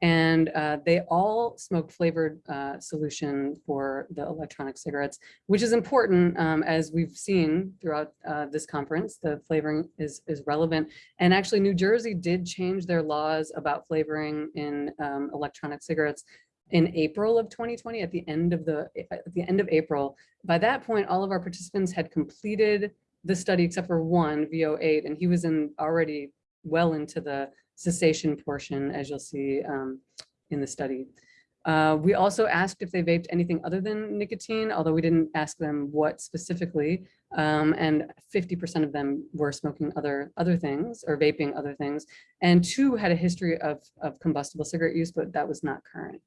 And uh, they all smoked flavored uh, solution for the electronic cigarettes, which is important um, as we've seen throughout uh, this conference. The flavoring is, is relevant. And actually New Jersey did change their laws about flavoring in um, electronic cigarettes in April of 2020 at the end of the at the end of April. By that point, all of our participants had completed the study except for one VO8 and he was in already well into the cessation portion, as you'll see um, in the study. Uh, we also asked if they vaped anything other than nicotine, although we didn't ask them what specifically. Um, and 50% of them were smoking other other things or vaping other things. And two had a history of, of combustible cigarette use, but that was not current.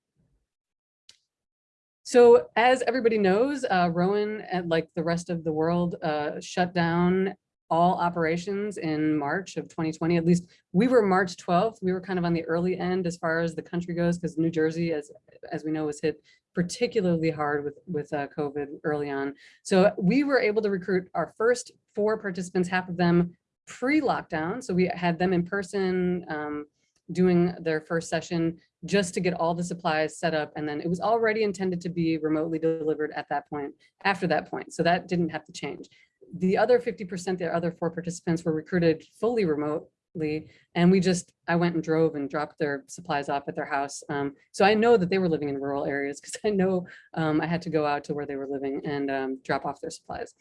So as everybody knows, uh, Rowan, and like the rest of the world, uh, shut down all operations in March of 2020. At least we were March 12th. We were kind of on the early end as far as the country goes because New Jersey, as as we know, was hit particularly hard with with uh, COVID early on. So we were able to recruit our first four participants, half of them pre-lockdown. So we had them in person um, doing their first session just to get all the supplies set up. And then it was already intended to be remotely delivered at that point, after that point. So that didn't have to change the other 50%, the other four participants were recruited fully remotely. And we just, I went and drove and dropped their supplies off at their house. Um, so I know that they were living in rural areas because I know um, I had to go out to where they were living and um, drop off their supplies.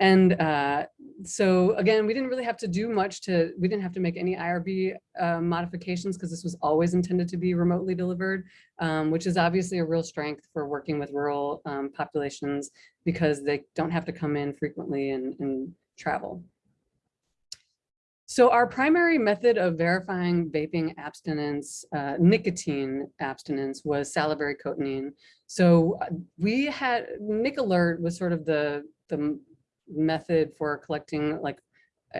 And uh, so again, we didn't really have to do much to, we didn't have to make any IRB uh, modifications because this was always intended to be remotely delivered, um, which is obviously a real strength for working with rural um, populations because they don't have to come in frequently and, and travel. So our primary method of verifying vaping abstinence, uh, nicotine abstinence was salivary cotinine. So uh, we had, NicAlert was sort of the, the method for collecting like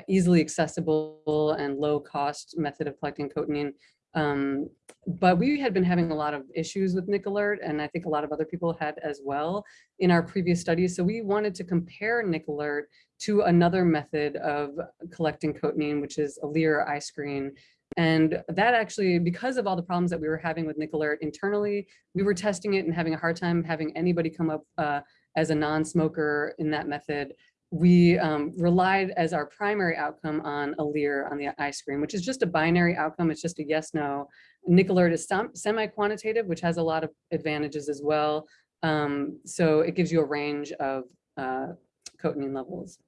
easily accessible and low cost method of collecting cotinine. Um, but we had been having a lot of issues with NicAlert, and I think a lot of other people had as well in our previous studies. So we wanted to compare NicAlert to another method of collecting cotinine, which is Alere iScreen. And that actually, because of all the problems that we were having with NicAlert internally, we were testing it and having a hard time having anybody come up uh, as a non-smoker in that method we um, relied as our primary outcome on Alere on the iScreen, which is just a binary outcome. It's just a yes, no. NicAlert is semi-quantitative, which has a lot of advantages as well. Um, so it gives you a range of uh, cotinine levels.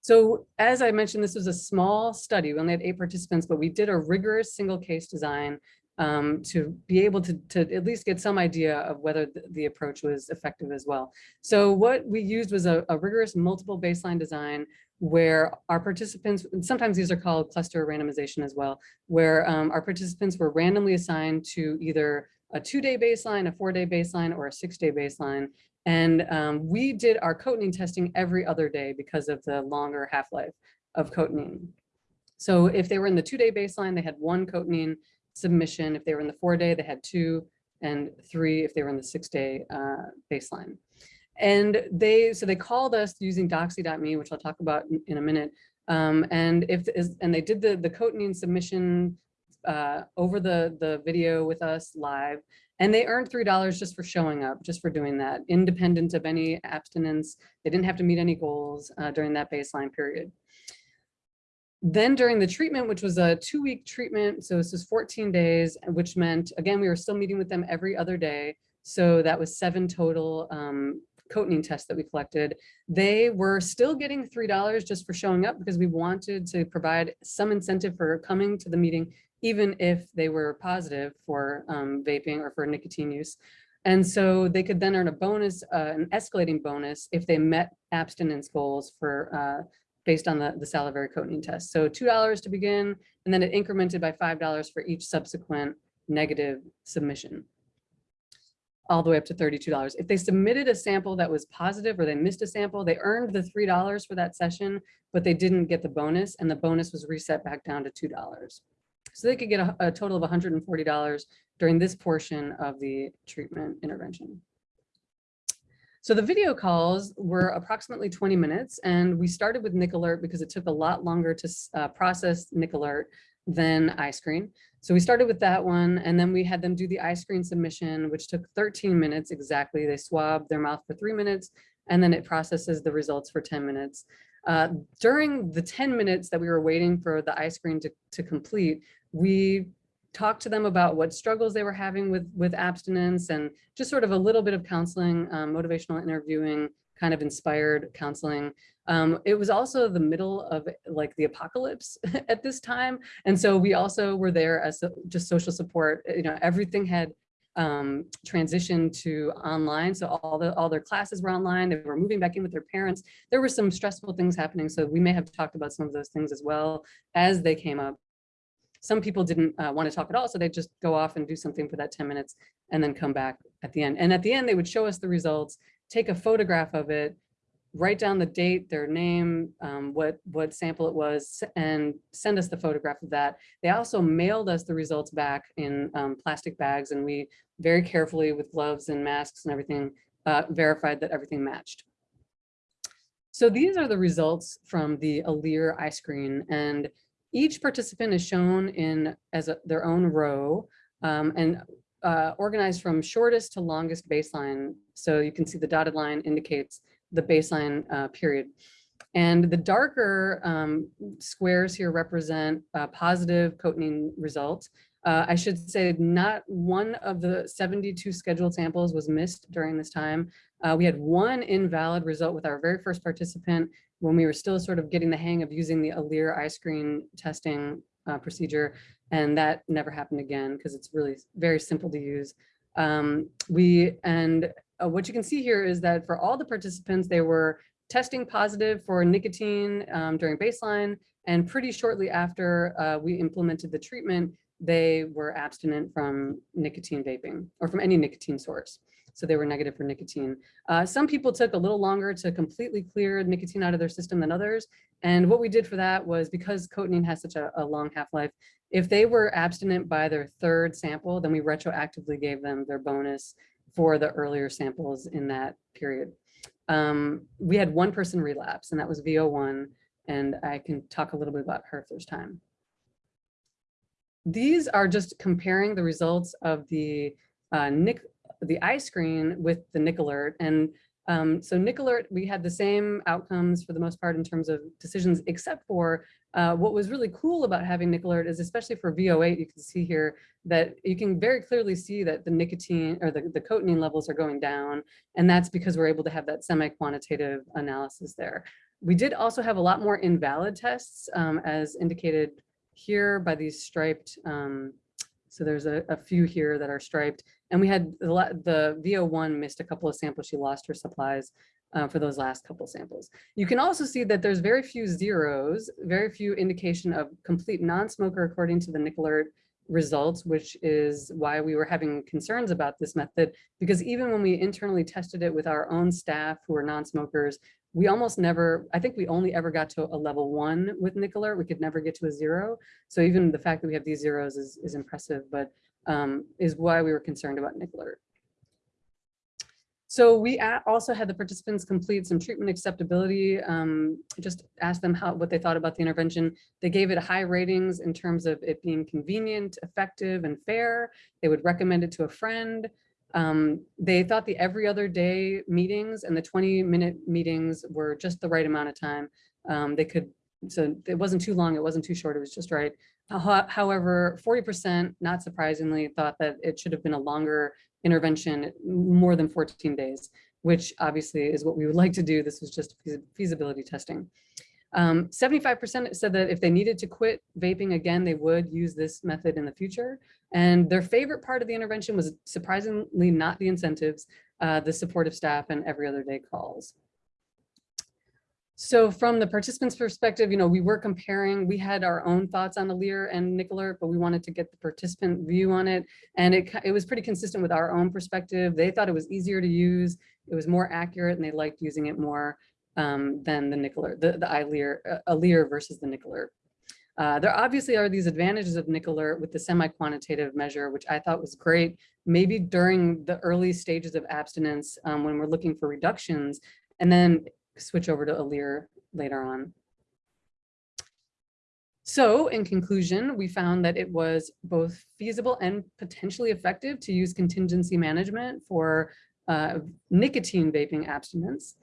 So as I mentioned, this was a small study. We only had eight participants, but we did a rigorous single case design um, to be able to, to at least get some idea of whether the, the approach was effective as well. So what we used was a, a, rigorous multiple baseline design where our participants, sometimes these are called cluster randomization as well, where um, our participants were randomly assigned to either a two-day baseline, a four-day baseline, or a six-day baseline. And um, we did our cotinine testing every other day because of the longer half-life of cotinine. So if they were in the two-day baseline, they had one cotinine submission. If they were in the four day, they had two and three if they were in the six day uh, baseline. And they, so they called us using doxy.me, which I'll talk about in, a minute. Um, and if, and they did the, the cotinine submission uh, over the, the video with us live. And they earned $3 just for showing up, just for doing that, independent of any abstinence. They didn't have to meet any goals uh, during that baseline period. Then during the treatment, which was a two week treatment, so this is 14 days, which meant, again, we were still meeting with them every other day. So that was seven total um, cotinine tests that we collected. They were still getting $3 just for showing up because we wanted to provide some incentive for coming to the meeting, even if they were positive for um, vaping or for nicotine use. And so they could then earn a bonus, uh, an escalating bonus if they met abstinence goals for uh, based on the, the salivary cotinine test. So $2 to begin, and then it incremented by $5 for each subsequent negative submission all the way up to $32. If they submitted a sample that was positive or they missed a sample, they earned the $3 for that session, but they didn't get the bonus and the bonus was reset back down to $2. So they could get a, a total of $140 during this portion of the treatment intervention. So the video calls were approximately 20 minutes and we started with NicAlert because it took a lot longer to uh, process NicAlert than iScreen. So we started with that one and then we had them do the iScreen submission, which took 13 minutes exactly. They swabbed their mouth for three minutes and then it processes the results for 10 minutes. Uh, during the 10 minutes that we were waiting for the iScreen to, to complete, we talked to them about what struggles they were having with, with abstinence and just sort of a little bit of counseling, um, motivational interviewing, kind of inspired counseling. Um, it was also the middle of like the apocalypse at this time. And so we also were there as so- just social support, you know, everything had um, transitioned to online. So all the all their classes were online. They were moving back in with their parents. There were some stressful things happening. So we may have talked about some of those things as well as they came up. Some people didn't uh, want to talk at all, so they just go off and do something for that 10 minutes and then come back at the end. And at the end, they would show us the results, take a photograph of it, write down the date, their name, um, what, what sample it was, and send us the photograph of that. They also mailed us the results back in um, plastic bags, and we very carefully, with gloves and masks and everything, uh, verified that everything matched. So these are the results from the Alere iScreen, and each participant is shown in as a, their own row um, and uh, organized from shortest to longest baseline. So you can see the dotted line indicates the baseline uh, period. And the darker um, squares here represent uh, positive cotinine results. Uh, I should say not one of the 72 scheduled samples was missed during this time. Uh, we had one invalid result with our very first participant when we were still sort of getting the hang of using the Alere iScreen testing uh, procedure. And that never happened again because it's really very simple to use. Um, we and uh, what you can see here is that for all the participants, they were testing positive for nicotine um, during baseline. And pretty shortly after uh, we implemented the treatment, they were abstinent from nicotine vaping or from any nicotine source. So they were negative for nicotine. Uh, some people took a little longer to completely clear nicotine out of their system than others. And what we did for that was because cotinine has such a, a long half-life, if they were abstinent by their third sample, then we retroactively gave them their bonus for the earlier samples in that period. Um, we had one person relapse and that was VO1 and I can talk a little bit about her there's time. These are just comparing the results of the uh, NIC, the iScreen with the NicAlert. And um, so NicAlert, we had the same outcomes for the most part in terms of decisions, except for uh, what was really cool about having NicAlert is especially for VO8, you can see here that you can very clearly see that the nicotine or the, the cotinine levels are going down. And that's because we're able to have that semi-quantitative analysis there. We did also have a lot more invalid tests um, as indicated here by these striped. Um, so there's a, a, few here that are striped. And we had the, the VO1 missed a couple of samples. She lost her supplies uh, for those last couple samples. You can also see that there's very few zeros, very few indication of complete non-smoker according to the NicAlert results, which is why we were having concerns about this method, because even when we internally tested it with our own staff who are non-smokers, we almost never, I think we only ever got to a level one with Alert. We could never get to a zero. So even the fact that we have these zeros is, is impressive, but um, is why we were concerned about Alert. So we also had the participants complete some treatment acceptability, um, just asked them how, what they thought about the intervention. They gave it high ratings in terms of it being convenient, effective, and fair. They would recommend it to a friend. Um, they thought the every other day meetings and the 20 minute meetings were just the right amount of time. Um, they could, so it wasn't too long, it wasn't too short, it was just right. However, 40%, not surprisingly, thought that it should have been a longer intervention, more than 14 days, which obviously is what we would like to do. This was just feasi- feasibility testing. Um, 75% said that if they needed to quit vaping again, they would use this method in the future. And their favorite part of the intervention was surprisingly not the incentives, uh, the supportive staff and every other day calls. So from the participants' perspective, you know, we were comparing, we had our own thoughts on Alere and NicAlert, but we wanted to get the participant view on it. And it, it was pretty consistent with our own perspective. They thought it was easier to use, it was more accurate, and they liked using it more um, than the NicAlert, the, the Alere, uh, versus the Nick Uh, there obviously are these advantages of Nick with the semi-quantitative measure, which I thought was great, maybe during the early stages of abstinence um, when we're looking for reductions, and then switch over to Alere later on. So in conclusion, we found that it was both feasible and potentially effective to use contingency management for uh, nicotine vaping abstinence.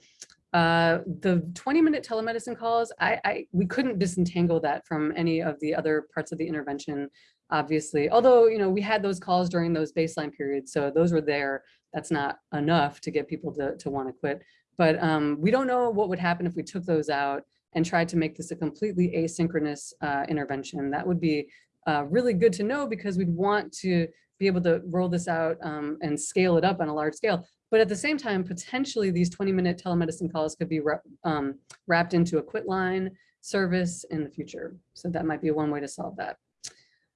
Uh, the 20 minute telemedicine calls, I, I, we couldn't disentangle that from any of the other parts of the intervention, obviously. Although, you know, we had those calls during those baseline periods, so those were there. That's not enough to get people to, to want to quit. But um, we don't know what would happen if we took those out and tried to make this a completely asynchronous uh, intervention. That would be uh, really good to know because we'd want to be able to roll this out um, and scale it up on a large scale. But at the same time, potentially these 20 minute telemedicine calls could be um, wrapped into a quit line service in the future. So that might be one way to solve that.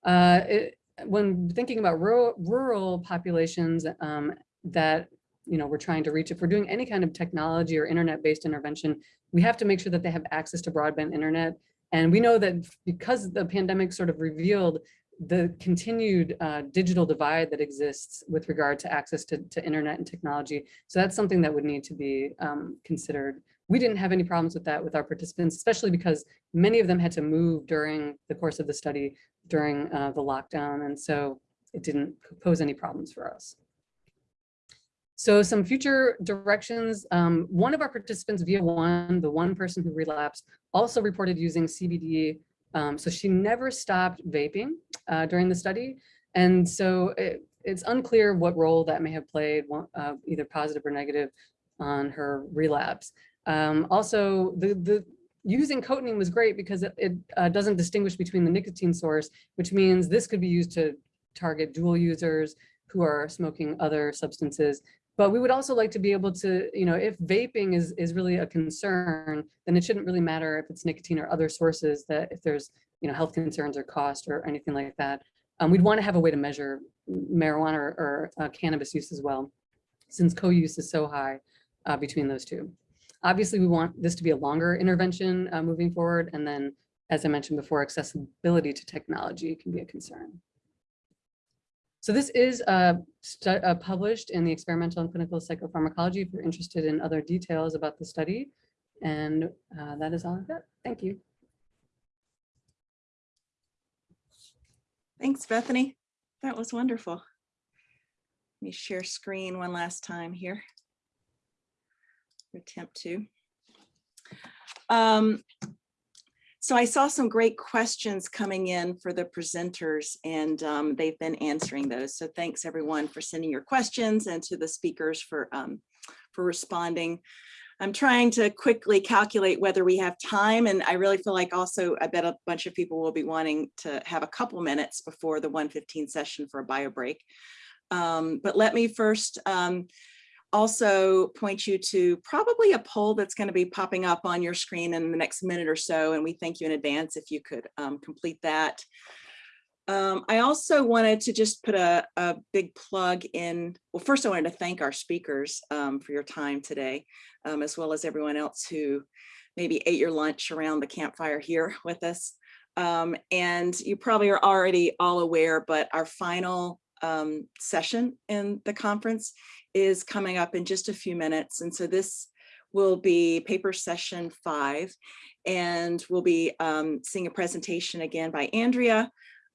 Uh, it- when thinking about rural, rural populations um, that you know, we're trying to reach, if we're doing any kind of technology or internet-based intervention, we have to make sure that they have access to broadband internet. And we know that because the pandemic sort of revealed the continued uh, digital divide that exists with regard to access to, to internet and technology. So that's something that would need to be um, considered. We didn't have any problems with that with our participants, especially because many of them had to move during the course of the study during uh, the lockdown. And so it didn't pose any problems for us. So some future directions, um, one of our participants via one, the one person who relapsed, also reported using CBD. Um, so she never stopped vaping uh, during the study. And so it, it's unclear what role that may have played, uh, either positive or negative on her relapse. Um, also, the, the using cotinine was great because it, it uh, doesn't distinguish between the nicotine source, which means this could be used to target dual users who are smoking other substances. But we would also like to be able to, you know, if vaping is, is really a concern, then it shouldn't really matter if it's nicotine or other sources that if there's, you know, health concerns or cost or anything like that. Um, we'd want to have a way to measure marijuana or, or uh, cannabis use as well, since co-use is so high uh, between those two. Obviously, we want this to be a longer intervention uh, moving forward. And then, as I mentioned before, accessibility to technology can be a concern. So this is uh, uh, published in the Experimental and Clinical Psychopharmacology if you're interested in other details about the study. And uh, that is all I've got. Thank you. Thanks, Bethany. That was wonderful. Let me share screen one last time here. Attempt to. Um, So I saw some great questions coming in for the presenters and um, they've been answering those. So thanks everyone for sending your questions and to the speakers for, um, for responding. I'm trying to quickly calculate whether we have time and I really feel like also I bet a bunch of people will be wanting to have a couple minutes before the 115 session for a bio break. Um, but let me first um, also point you to probably a poll that's going to be popping up on your screen in the next minute or so. And we thank you in advance if you could um, complete that. Um, I also wanted to just put a, a, big plug in. Well, first I wanted to thank our speakers um, for your time today, um, as well as everyone else who maybe ate your lunch around the campfire here with us. Um, and you probably are already all aware, but our final um, session in the conference is coming up in just a few minutes. And so this will be paper session five. And we'll be um, seeing a presentation again by Andrea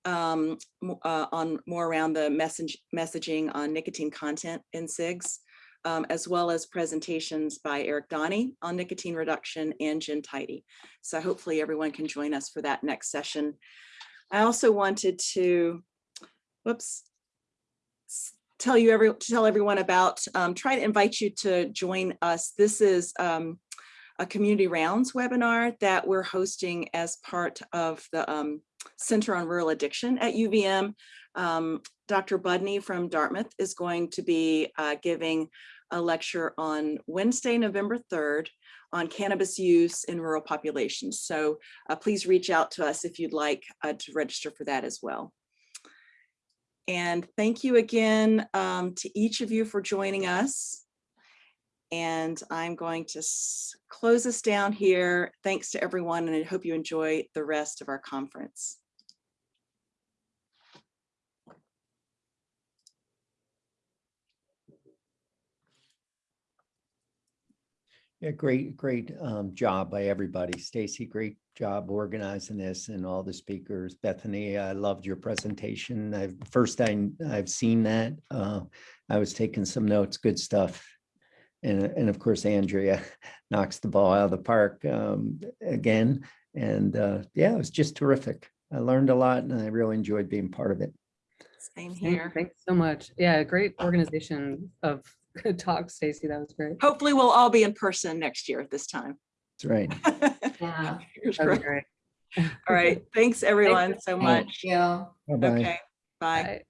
um, uh, on more around the message messaging on nicotine content in cigs, um, as well as presentations by Eric Donny on nicotine reduction and Jen Tidey. So hopefully everyone can join us for that next session. I also wanted to, whoops, tell you every, tell everyone about, um, try to invite you to join us. This is um, a community rounds webinar that we're hosting as part of the um, Center on Rural Addiction at UVM. Um, Dr. Budney from Dartmouth is going to be uh, giving a lecture on Wednesday, November 3rd on cannabis use in rural populations. So uh, please reach out to us if you'd like uh, to register for that as well. And thank you again um, to each of you for joining us. And I'm going to close us down here. Thanks to everyone, and I hope you enjoy the rest of our conference. Yeah, great, great um, job by everybody. Stacey, great job organizing this and all the speakers. Bethany, I loved your presentation. I've, first time I've seen that. Uh, I was taking some notes, good stuff. And, and of course, Andrea knocks the ball out of the park um, again. And uh, yeah, it was just terrific. I learned a lot and I really enjoyed being part of it. Same Thank- here. Thanks so much. Yeah, great organization of good talks, Stacey. That was great. Hopefully we'll all be in person next year at this time. That's right. Yeah. Fingers That was crossed. great. All right, thanks everyone so Thank much. you. Bye-bye. Okay, bye. Bye.